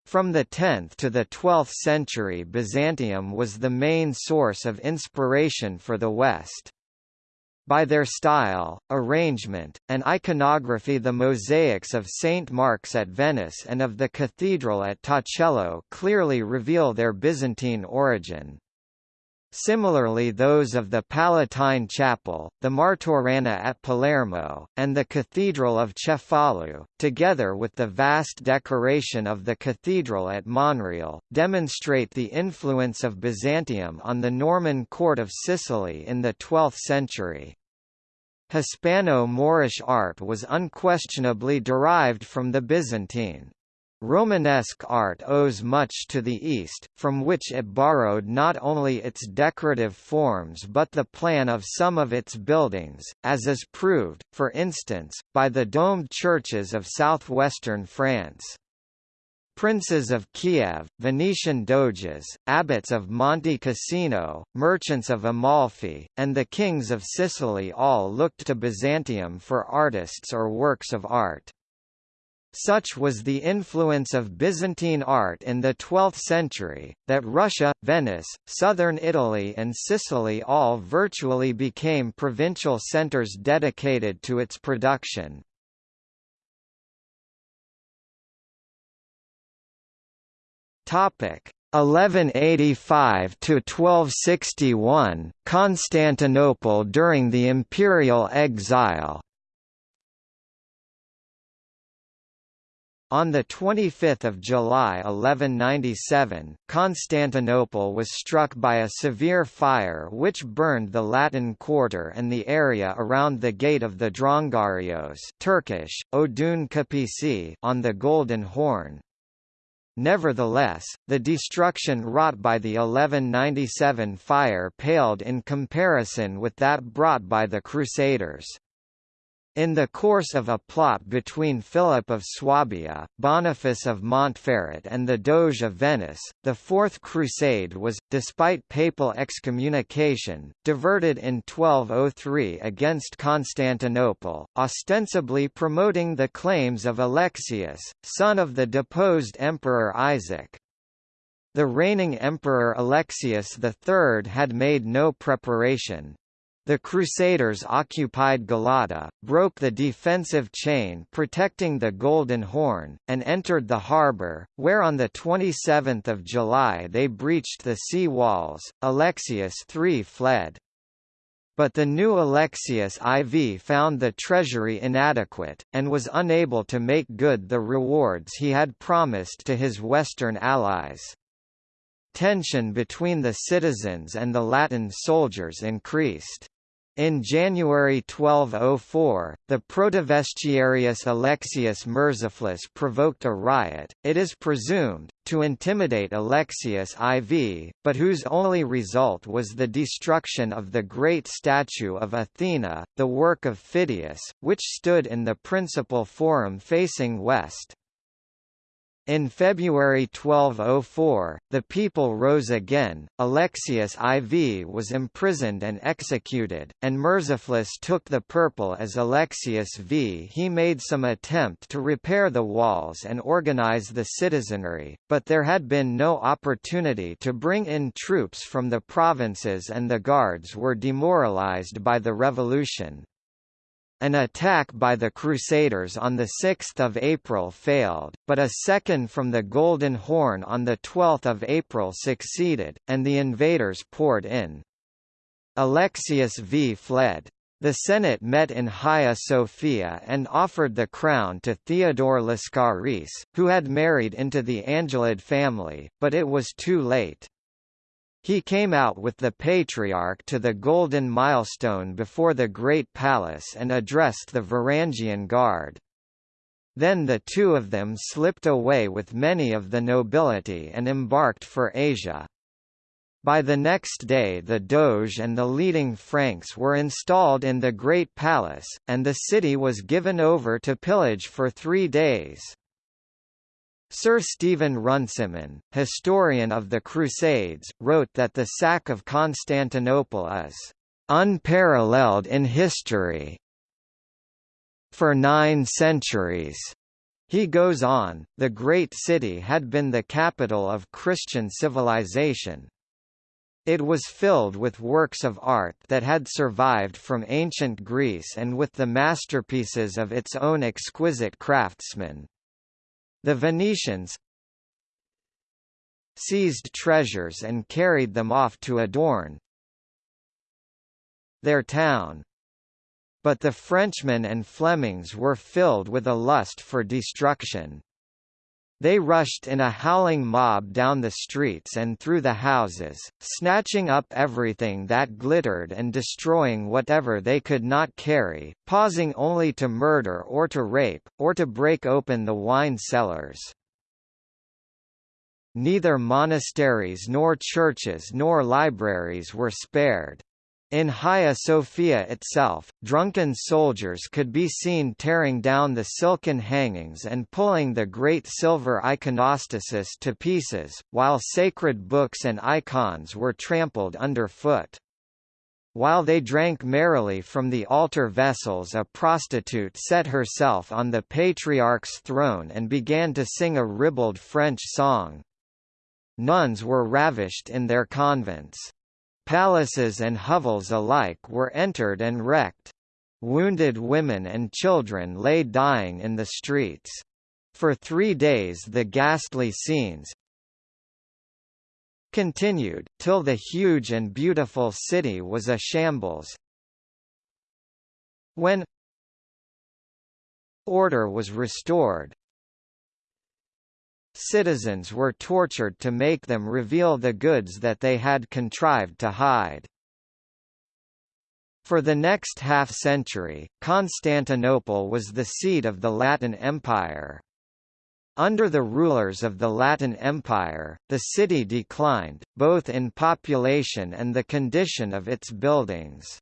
From the 10th to the 12th century Byzantium was the main source of inspiration for the West. By their style, arrangement, and iconography the mosaics of St. Mark's at Venice and of the cathedral at Torcello clearly reveal their Byzantine origin. Similarly those of the Palatine Chapel, the Martorana at Palermo, and the Cathedral of Cefalù, together with the vast decoration of the cathedral at Monreale, demonstrate the influence of Byzantium on the Norman court of Sicily in the 12th century. Hispano-Moorish art was unquestionably derived from the Byzantine. Romanesque art owes much to the East, from which it borrowed not only its decorative forms but the plan of some of its buildings, as is proved, for instance, by the domed churches of southwestern France. Princes of Kiev, Venetian doges, abbots of Monte Cassino, merchants of Amalfi, and the kings of Sicily all looked to Byzantium for artists or works of art. Such was the influence of Byzantine art in the 12th century, that Russia, Venice, southern Italy and Sicily all virtually became provincial centres dedicated to its production. Topic. 1185 to 1261 Constantinople during the imperial exile. On 25 July 1197, Constantinople was struck by a severe fire which burned the Latin Quarter and the area around the Gate of the Drongarios Turkish, Odun Kapisi on the Golden Horn, Nevertheless, the destruction wrought by the 1197 fire paled in comparison with that brought by the Crusaders. In the course of a plot between Philip of Swabia, Boniface of Montferrat and the Doge of Venice, the Fourth Crusade was, despite papal excommunication, diverted in 1203 against Constantinople, ostensibly promoting the claims of Alexius, son of the deposed Emperor Isaac. The reigning Emperor Alexius III had made no preparation, the Crusaders occupied Galata, broke the defensive chain protecting the Golden Horn, and entered the harbour, where on 27 July they breached the sea walls. Alexius III fled. But the new Alexius IV found the treasury inadequate, and was unable to make good the rewards he had promised to his Western allies. Tension between the citizens and the Latin soldiers increased. In January 1204, the Protovestiarius Alexius Murzuphlus provoked a riot, it is presumed, to intimidate Alexius IV, but whose only result was the destruction of the great statue of Athena, the work of Phidias, which stood in the principal forum facing west. In February 1204, the people rose again, Alexius IV was imprisoned and executed, and Murzuphlus took the purple as Alexius V. He made some attempt to repair the walls and organize the citizenry, but there had been no opportunity to bring in troops from the provinces and the guards were demoralized by the revolution. An attack by the Crusaders on 6 April failed, but a second from the Golden Horn on 12 April succeeded, and the invaders poured in. Alexius V fled. The Senate met in Hagia Sophia and offered the crown to Theodore Lascaris, who had married into the Angelid family, but it was too late. He came out with the Patriarch to the Golden Milestone before the Great Palace and addressed the Varangian Guard. Then the two of them slipped away with many of the nobility and embarked for Asia. By the next day the Doge and the leading Franks were installed in the Great Palace, and the city was given over to pillage for three days. Sir Stephen Runciman, historian of the Crusades, wrote that the sack of Constantinople is unparalleled in history. For nine centuries, he goes on, the great city had been the capital of Christian civilization. It was filled with works of art that had survived from ancient Greece and with the masterpieces of its own exquisite craftsmen. The Venetians seized treasures and carried them off to adorn their town. But the Frenchmen and Flemings were filled with a lust for destruction. They rushed in a howling mob down the streets and through the houses, snatching up everything that glittered and destroying whatever they could not carry, pausing only to murder or to rape, or to break open the wine cellars. Neither monasteries nor churches nor libraries were spared. In Hagia Sophia itself, drunken soldiers could be seen tearing down the silken hangings and pulling the great silver iconostasis to pieces, while sacred books and icons were trampled underfoot. While they drank merrily from the altar vessels a prostitute set herself on the patriarch's throne and began to sing a ribald French song. Nuns were ravished in their convents. Palaces and hovels alike were entered and wrecked. Wounded women and children lay dying in the streets. For three days the ghastly scenes continued, till the huge and beautiful city was a shambles. When order was restored, citizens were tortured to make them reveal the goods that they had contrived to hide. For the next half-century, Constantinople was the seat of the Latin Empire. Under the rulers of the Latin Empire, the city declined, both in population and the condition of its buildings.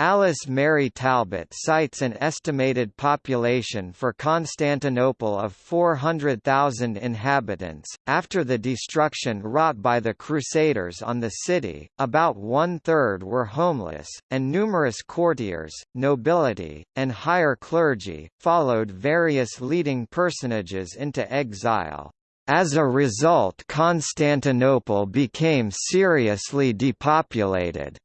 Alice Mary Talbot cites an estimated population for Constantinople of 400,000 inhabitants. After the destruction wrought by the Crusaders on the city, about one third were homeless, and numerous courtiers, nobility, and higher clergy, followed various leading personages into exile. As a result Constantinople became seriously depopulated.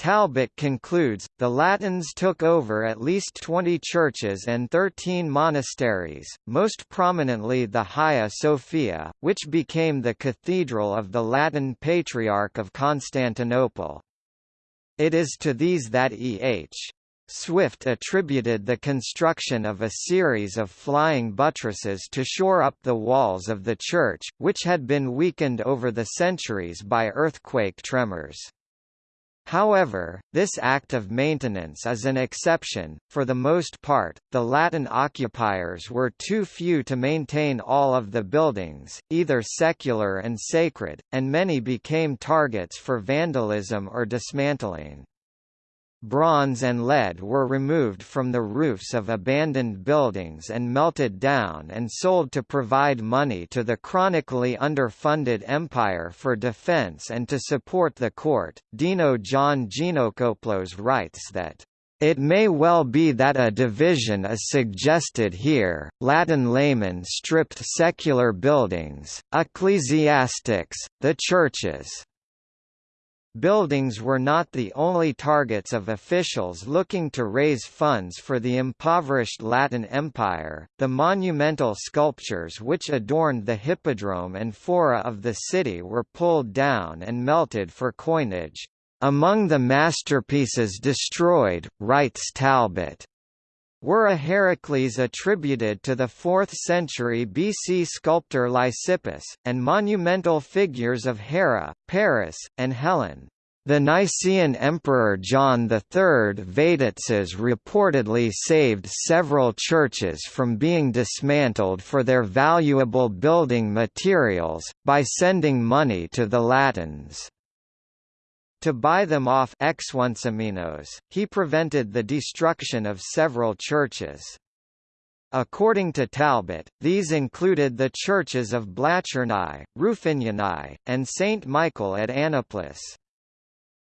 Talbot concludes, the Latins took over at least 20 churches and 13 monasteries, most prominently the Hagia Sophia, which became the cathedral of the Latin Patriarch of Constantinople. It is to these that E.H. Swift attributed the construction of a series of flying buttresses to shore up the walls of the church, which had been weakened over the centuries by earthquake tremors. However, this act of maintenance is an exception, for the most part, the Latin occupiers were too few to maintain all of the buildings, either secular and sacred, and many became targets for vandalism or dismantling. Bronze and lead were removed from the roofs of abandoned buildings and melted down and sold to provide money to the chronically underfunded empire for defense and to support the court. Deno John Geanakoplos writes that it may well be that a division is suggested here. Latin laymen stripped secular buildings, ecclesiastics, the churches. Buildings were not the only targets of officials looking to raise funds for the impoverished Latin Empire. The monumental sculptures which adorned the hippodrome and fora of the city were pulled down and melted for coinage. Among the masterpieces destroyed, writes Talbot, were a Heracles attributed to the 4th century BC sculptor Lysippus, and monumental figures of Hera, Paris, and Helen. The Nicaean Emperor John III Vatatzes reportedly saved several churches from being dismantled for their valuable building materials, by sending money to the Latins. To buy them off he prevented the destruction of several churches. According to Talbot, these included the churches of Blachernai, Rufinianae, and St. Michael at Anaplous.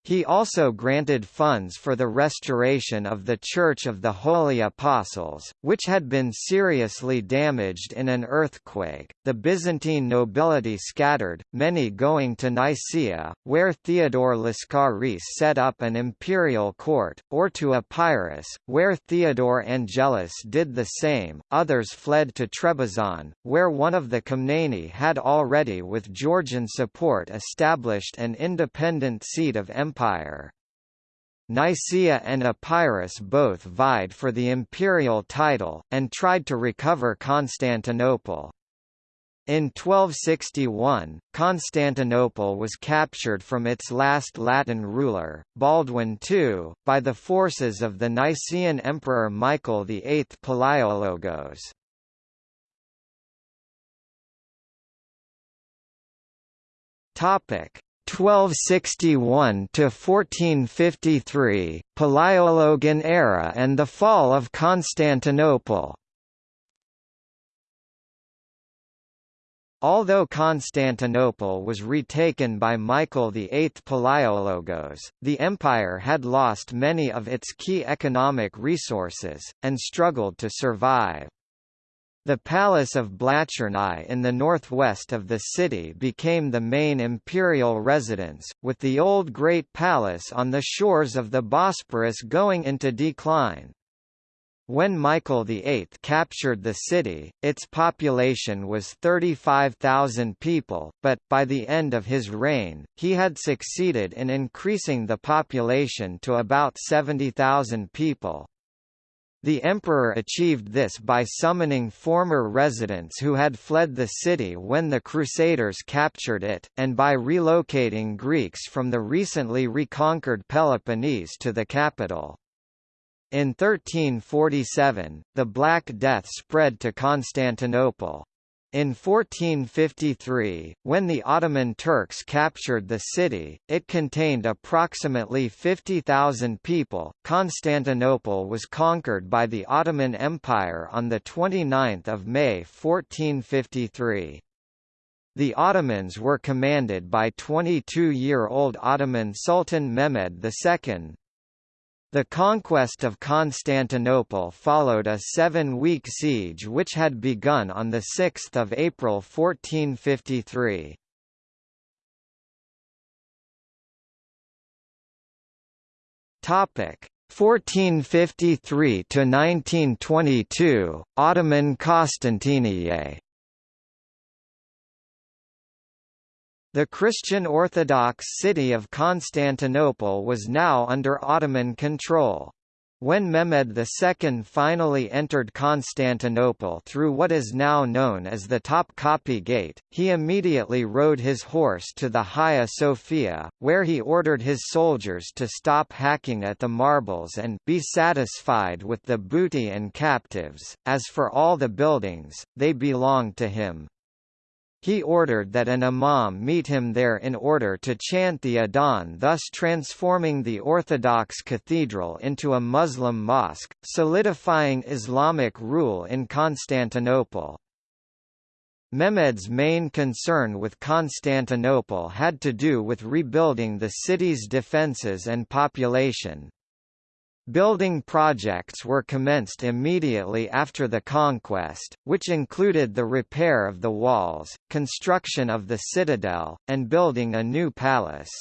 He also granted funds for the restoration of the Church of the Holy Apostles, which had been seriously damaged in an earthquake. The Byzantine nobility scattered, many going to Nicaea, where Theodore Lascaris set up an imperial court, or to Epirus, where Theodore Angelus did the same. Others fled to Trebizond, where one of the Komneni had already with Georgian support established an independent seat of empire Empire. Nicaea and Epirus both vied for the imperial title, and tried to recover Constantinople. In 1261, Constantinople was captured from its last Latin ruler, Baldwin II, by the forces of the Nicaean Emperor Michael VIII Palaiologos. Topic: 1261 to 1453, Palaiologan era and the fall of Constantinople. Although Constantinople was retaken by Michael VIII Palaiologos, the empire had lost many of its key economic resources, and struggled to survive. The Palace of Blachernai in the northwest of the city became the main imperial residence, with the old Great Palace on the shores of the Bosporus going into decline. When Michael VIII captured the city, its population was 35,000 people, but, by the end of his reign, he had succeeded in increasing the population to about 70,000 people. The emperor achieved this by summoning former residents who had fled the city when the Crusaders captured it, and by relocating Greeks from the recently reconquered Peloponnese to the capital. In 1347, the Black Death spread to Constantinople. In 1453, when the Ottoman Turks captured the city, it contained approximately 50,000 people. Constantinople was conquered by the Ottoman Empire on the 29th of May 1453. The Ottomans were commanded by 22-year-old Ottoman Sultan Mehmed II, the conquest of Constantinople followed a seven-week siege which had begun on 6 April 1453. Topic 1453 to 1922 Ottoman Constantiniye The Christian Orthodox city of Constantinople was now under Ottoman control. When Mehmed II finally entered Constantinople through what is now known as the Topkapi Gate, he immediately rode his horse to the Hagia Sophia, where he ordered his soldiers to stop hacking at the marbles and be satisfied with the booty and captives. As for all the buildings, they belonged to him. He ordered that an imam meet him there in order to chant the adhan thus transforming the Orthodox cathedral into a Muslim mosque, solidifying Islamic rule in Constantinople. Mehmed's main concern with Constantinople had to do with rebuilding the city's defences and population. Building projects were commenced immediately after the conquest, which included the repair of the walls, construction of the citadel, and building a new palace.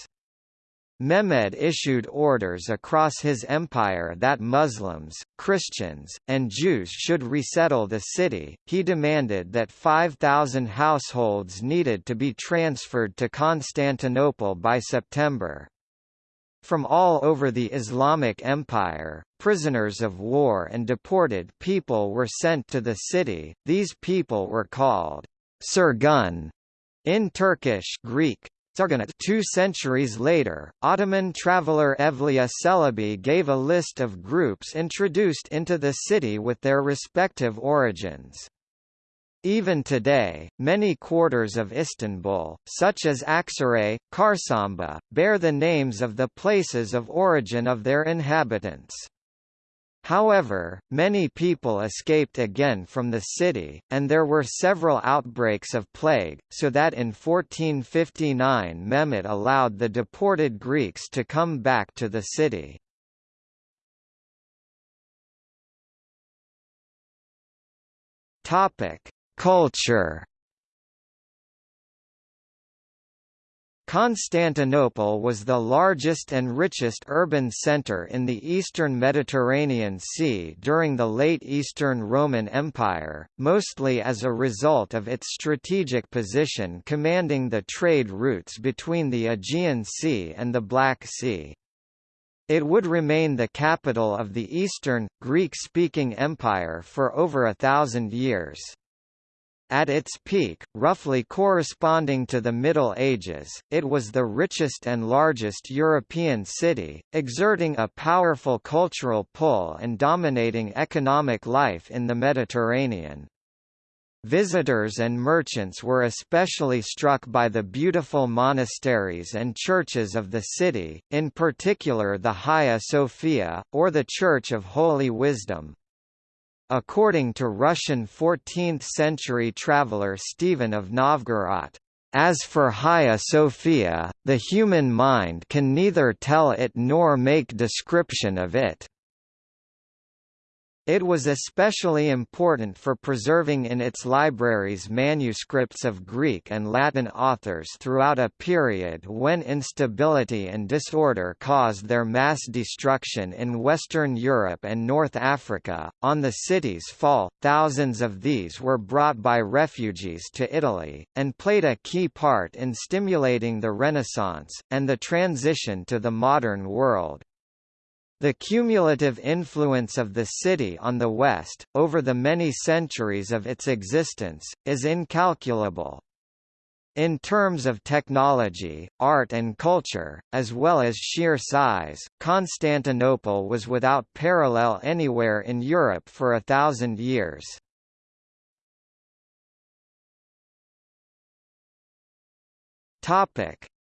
Mehmed issued orders across his empire that Muslims, Christians, and Jews should resettle the city. He demanded that 5,000 households needed to be transferred to Constantinople by September. From all over the Islamic Empire, prisoners of war and deported people were sent to the city. These people were called Sirgun in Turkish Greek. Two centuries later, Ottoman traveller Evliya Çelebi gave a list of groups introduced into the city with their respective origins. Even today, many quarters of Istanbul, such as Aksaray, Çarşamba, bear the names of the places of origin of their inhabitants. However, many people escaped again from the city, and there were several outbreaks of plague, so that in 1459 Mehmet allowed the deported Greeks to come back to the city. Topic: Culture Constantinople was the largest and richest urban center in the eastern Mediterranean Sea during the late Eastern Roman Empire, mostly as a result of its strategic position commanding the trade routes between the Aegean Sea and the Black Sea. It would remain the capital of the Eastern, Greek-speaking empire for over a thousand years. At its peak, roughly corresponding to the Middle Ages, it was the richest and largest European city, exerting a powerful cultural pull and dominating economic life in the Mediterranean. Visitors and merchants were especially struck by the beautiful monasteries and churches of the city, in particular the Hagia Sophia, or the Church of Holy Wisdom, According to Russian 14th-century traveller Stephen of Novgorod, as for Hagia Sophia, the human mind can neither tell it nor make description of it. It was especially important for preserving in its libraries manuscripts of Greek and Latin authors throughout a period when instability and disorder caused their mass destruction in Western Europe and North Africa. On the city's fall, thousands of these were brought by refugees to Italy, and played a key part in stimulating the Renaissance, and the transition to the modern world. The cumulative influence of the city on the West, over the many centuries of its existence, is incalculable. In terms of technology, art and culture, as well as sheer size, Constantinople was without parallel anywhere in Europe for a thousand years.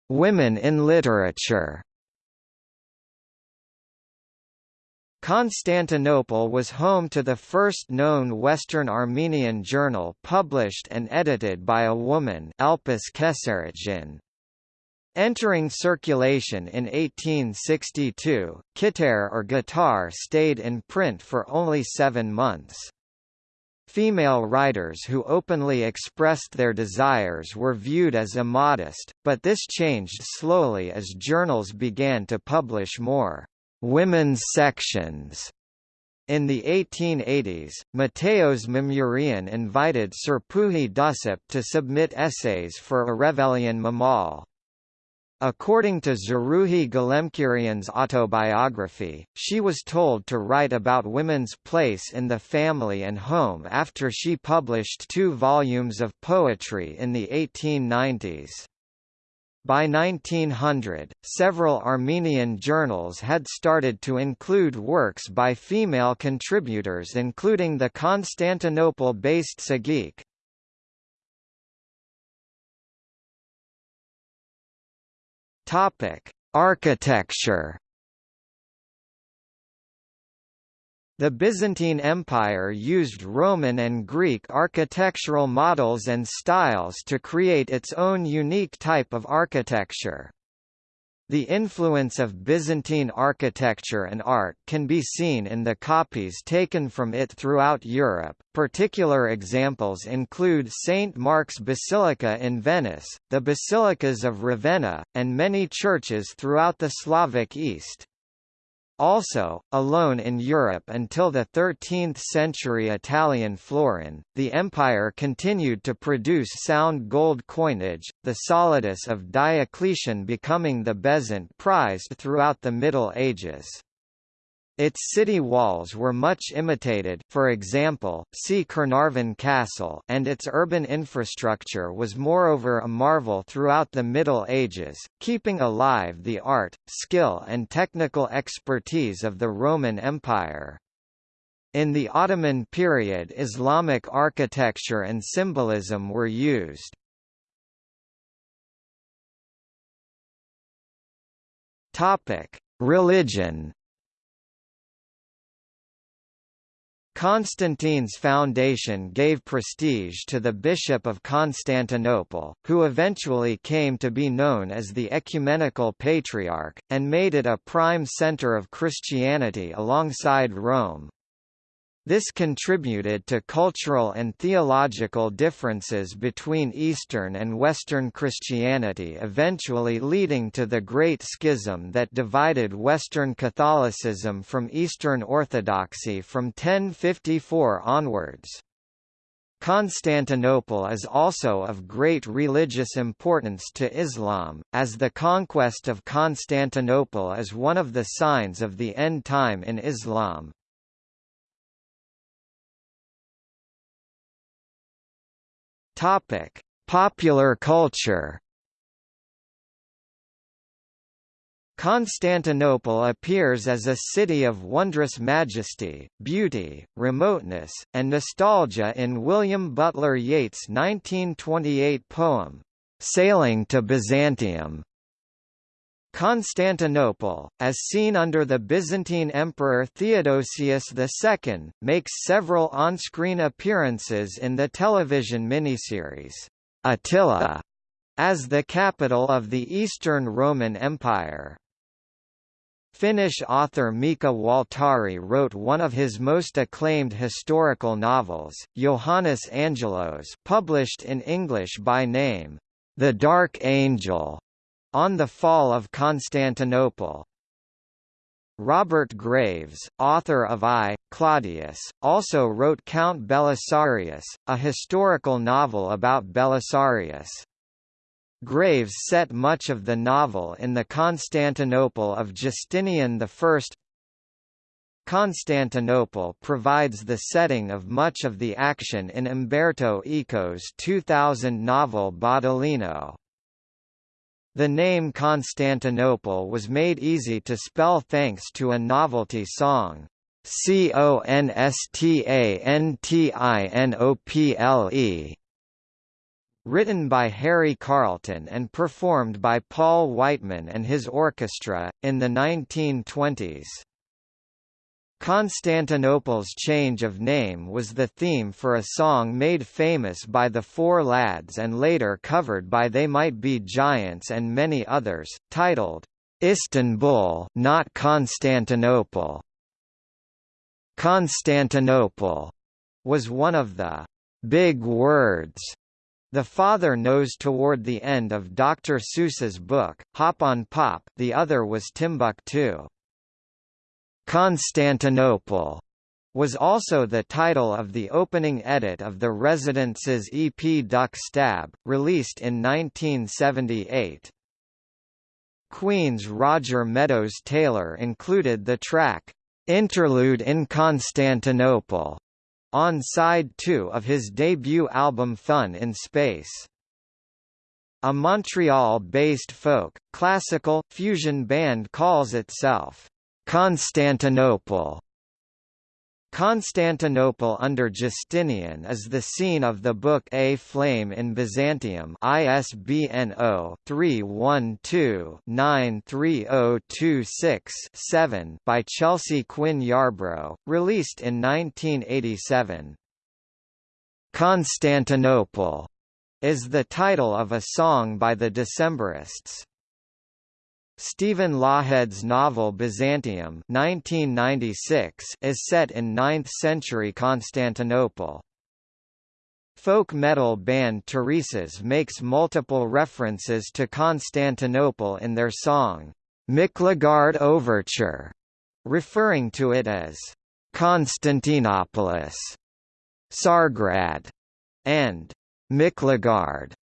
Women in literature Constantinople was home to the first known Western Armenian journal published and edited by a woman Elpis Keseritjan. Entering circulation in 1862, Kitar or Guitar stayed in print for only seven months. Female writers who openly expressed their desires were viewed as immodest, but this changed slowly as journals began to publish more women's sections. In the 1880s, Mateos Mamurian invited Serpuhi Dussap to submit essays for a Arevelian Mamal. According to Zeruhi Galemkirian's autobiography, she was told to write about women's place in the family and home after she published two volumes of poetry in the 1890s. By 1900, several Armenian journals had started to include works by female contributors including the Constantinople-based Sagik. Architecture The Byzantine Empire used Roman and Greek architectural models and styles to create its own unique type of architecture. The influence of Byzantine architecture and art can be seen in the copies taken from it throughout Europe. Particular examples include St. Mark's Basilica in Venice, the basilicas of Ravenna, and many churches throughout the Slavic East. Also, alone in Europe until the 13th-century Italian florin, the empire continued to produce sound gold coinage, the solidus of Diocletian becoming the bezant prized throughout the Middle Ages. Its city walls were much imitated for example, see Caernarfon Castle and its urban infrastructure was moreover a marvel throughout the Middle Ages, keeping alive the art, skill and technical expertise of the Roman Empire. In the Ottoman period Islamic architecture and symbolism were used. Religion Constantine's foundation gave prestige to the Bishop of Constantinople, who eventually came to be known as the Ecumenical Patriarch, and made it a prime center of Christianity alongside Rome. This contributed to cultural and theological differences between Eastern and Western Christianity eventually leading to the Great Schism that divided Western Catholicism from Eastern Orthodoxy from 1054 onwards. Constantinople is also of great religious importance to Islam, as the conquest of Constantinople is one of the signs of the end time in Islam. Topic: Popular culture. Constantinople appears as a city of wondrous majesty, beauty, remoteness, and nostalgia in William Butler Yeats' 1928 poem, Sailing to Byzantium. Constantinople, as seen under the Byzantine Emperor Theodosius II, makes several on-screen appearances in the television miniseries, Attila, as the capital of the Eastern Roman Empire. Finnish author Mika Waltari wrote one of his most acclaimed historical novels, Johannes Angelos published in English by name, The Dark Angel, on the Fall of Constantinople Robert Graves, author of I, Claudius, also wrote Count Belisarius, a historical novel about Belisarius. Graves set much of the novel in the Constantinople of Justinian I. Constantinople provides the setting of much of the action in Umberto Eco's 2000 novel Baudolino. The name Constantinople was made easy to spell thanks to a novelty song, C-O-N-S-T-A-N-T-I-N-O-P-L-E, written by Harry Carlton and performed by Paul Whiteman and his orchestra, in the 1920s. Constantinople's change of name was the theme for a song made famous by the Four Lads and later covered by They Might Be Giants and many others, titled, Istanbul not Constantinople. Constantinople was one of the big words the father knows toward the end of Dr. Seuss's book, Hop on Pop the other was Timbuktu. Constantinople was also the title of the opening edit of the Residents' EP Duck Stab, released in 1978. Queen's Roger Meadows Taylor included the track, "'Interlude in Constantinople' on side 2 of his debut album Fun in Space. A Montreal-based folk, classical, fusion band calls itself, Constantinople Constantinople under Justinian is the scene of the book A Flame in Byzantium ISBN 0-312-93026-7 by Chelsea Quinn Yarbro, released in 1987. Constantinople is the title of a song by the Decemberists. Stephen Lawhead's novel Byzantium 1996 is set in 9th-century Constantinople. Folk metal band Turisas makes multiple references to Constantinople in their song, Miklagard Overture, referring to it as Constantinopolis, Tsargrad, and Miklagard.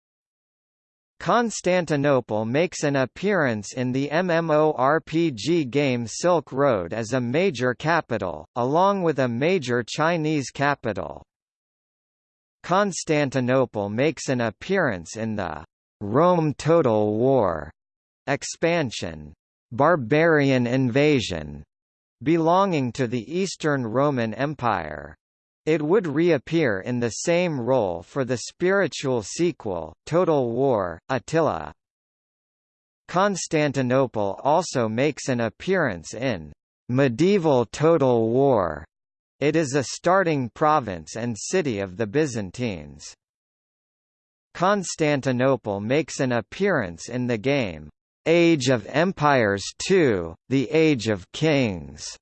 Constantinople makes an appearance in the MMORPG game Silk Road as a major capital, along with a major Chinese capital. Constantinople makes an appearance in the Rome Total War expansion, Barbarian Invasion, belonging to the Eastern Roman Empire. It would reappear in the same role for the spiritual sequel, Total War, Attila. Constantinople also makes an appearance in Medieval Total War. It is a starting province and city of the Byzantines. Constantinople makes an appearance in the game, Age of Empires II, The Age of Kings,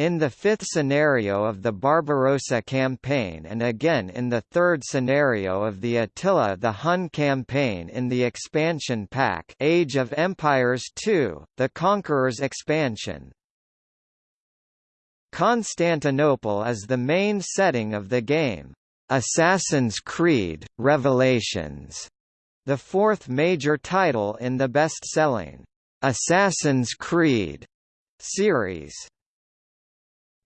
in the fifth scenario of the Barbarossa campaign and again in the third scenario of the Attila the Hun campaign in the expansion pack Age of Empires II, the Conqueror's expansion. Constantinople is the main setting of the game. Assassin's Creed, Revelations, the fourth major title in the best-selling Assassin's Creed series.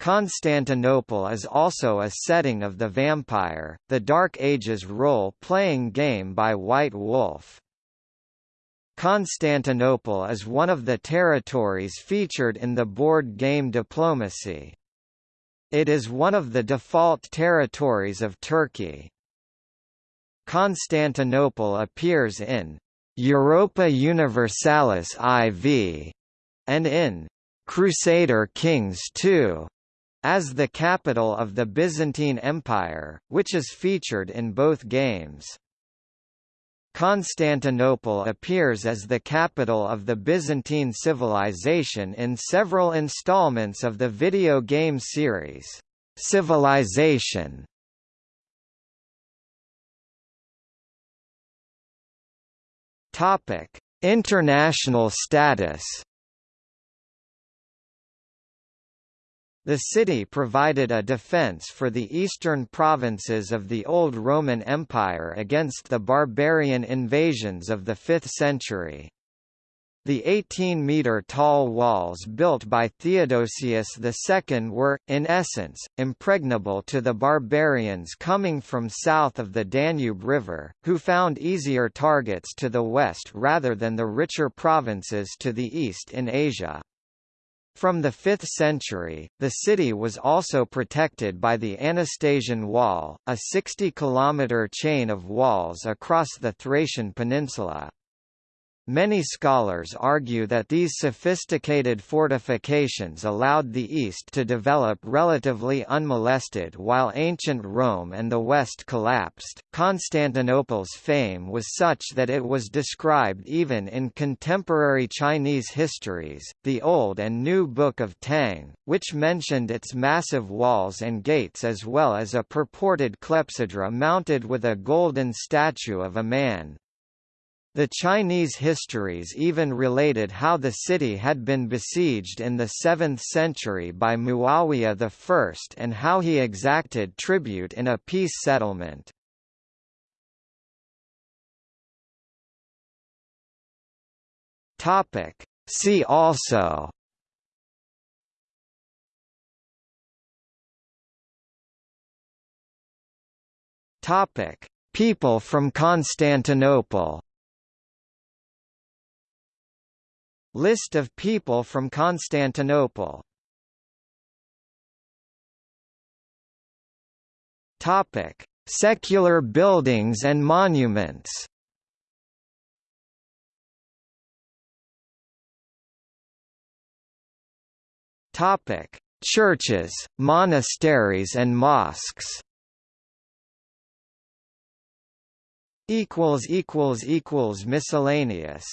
Constantinople is also a setting of The Vampire, the Dark Ages role-playing game by White Wolf. Constantinople is one of the territories featured in the board game Diplomacy. It is one of the default territories of Turkey. Constantinople appears in Europa Universalis IV and in Crusader Kings II as the capital of the Byzantine Empire, which is featured in both games. Constantinople appears as the capital of the Byzantine civilization in several installments of the video game series, Civilization. International status The city provided a defense for the eastern provinces of the Old Roman Empire against the barbarian invasions of the 5th century. The 18-metre-tall walls built by Theodosius II were, in essence, impregnable to the barbarians coming from south of the Danube River, who found easier targets to the west rather than the richer provinces to the east in Asia. From the 5th century, the city was also protected by the Anastasian Wall, a 60-kilometre chain of walls across the Thracian peninsula. Many scholars argue that these sophisticated fortifications allowed the East to develop relatively unmolested while ancient Rome and the West collapsed. Constantinople's fame was such that it was described even in contemporary Chinese histories, the Old and New Book of Tang, which mentioned its massive walls and gates as well as a purported clepsydra mounted with a golden statue of a man. The Chinese histories even related how the city had been besieged in the 7th century by Muawiyah I and how he exacted tribute in a peace settlement. See also People from Constantinople List of people from Constantinople Topic: Secular buildings and monuments. Topic: Churches, monasteries and mosques. equals equals equals miscellaneous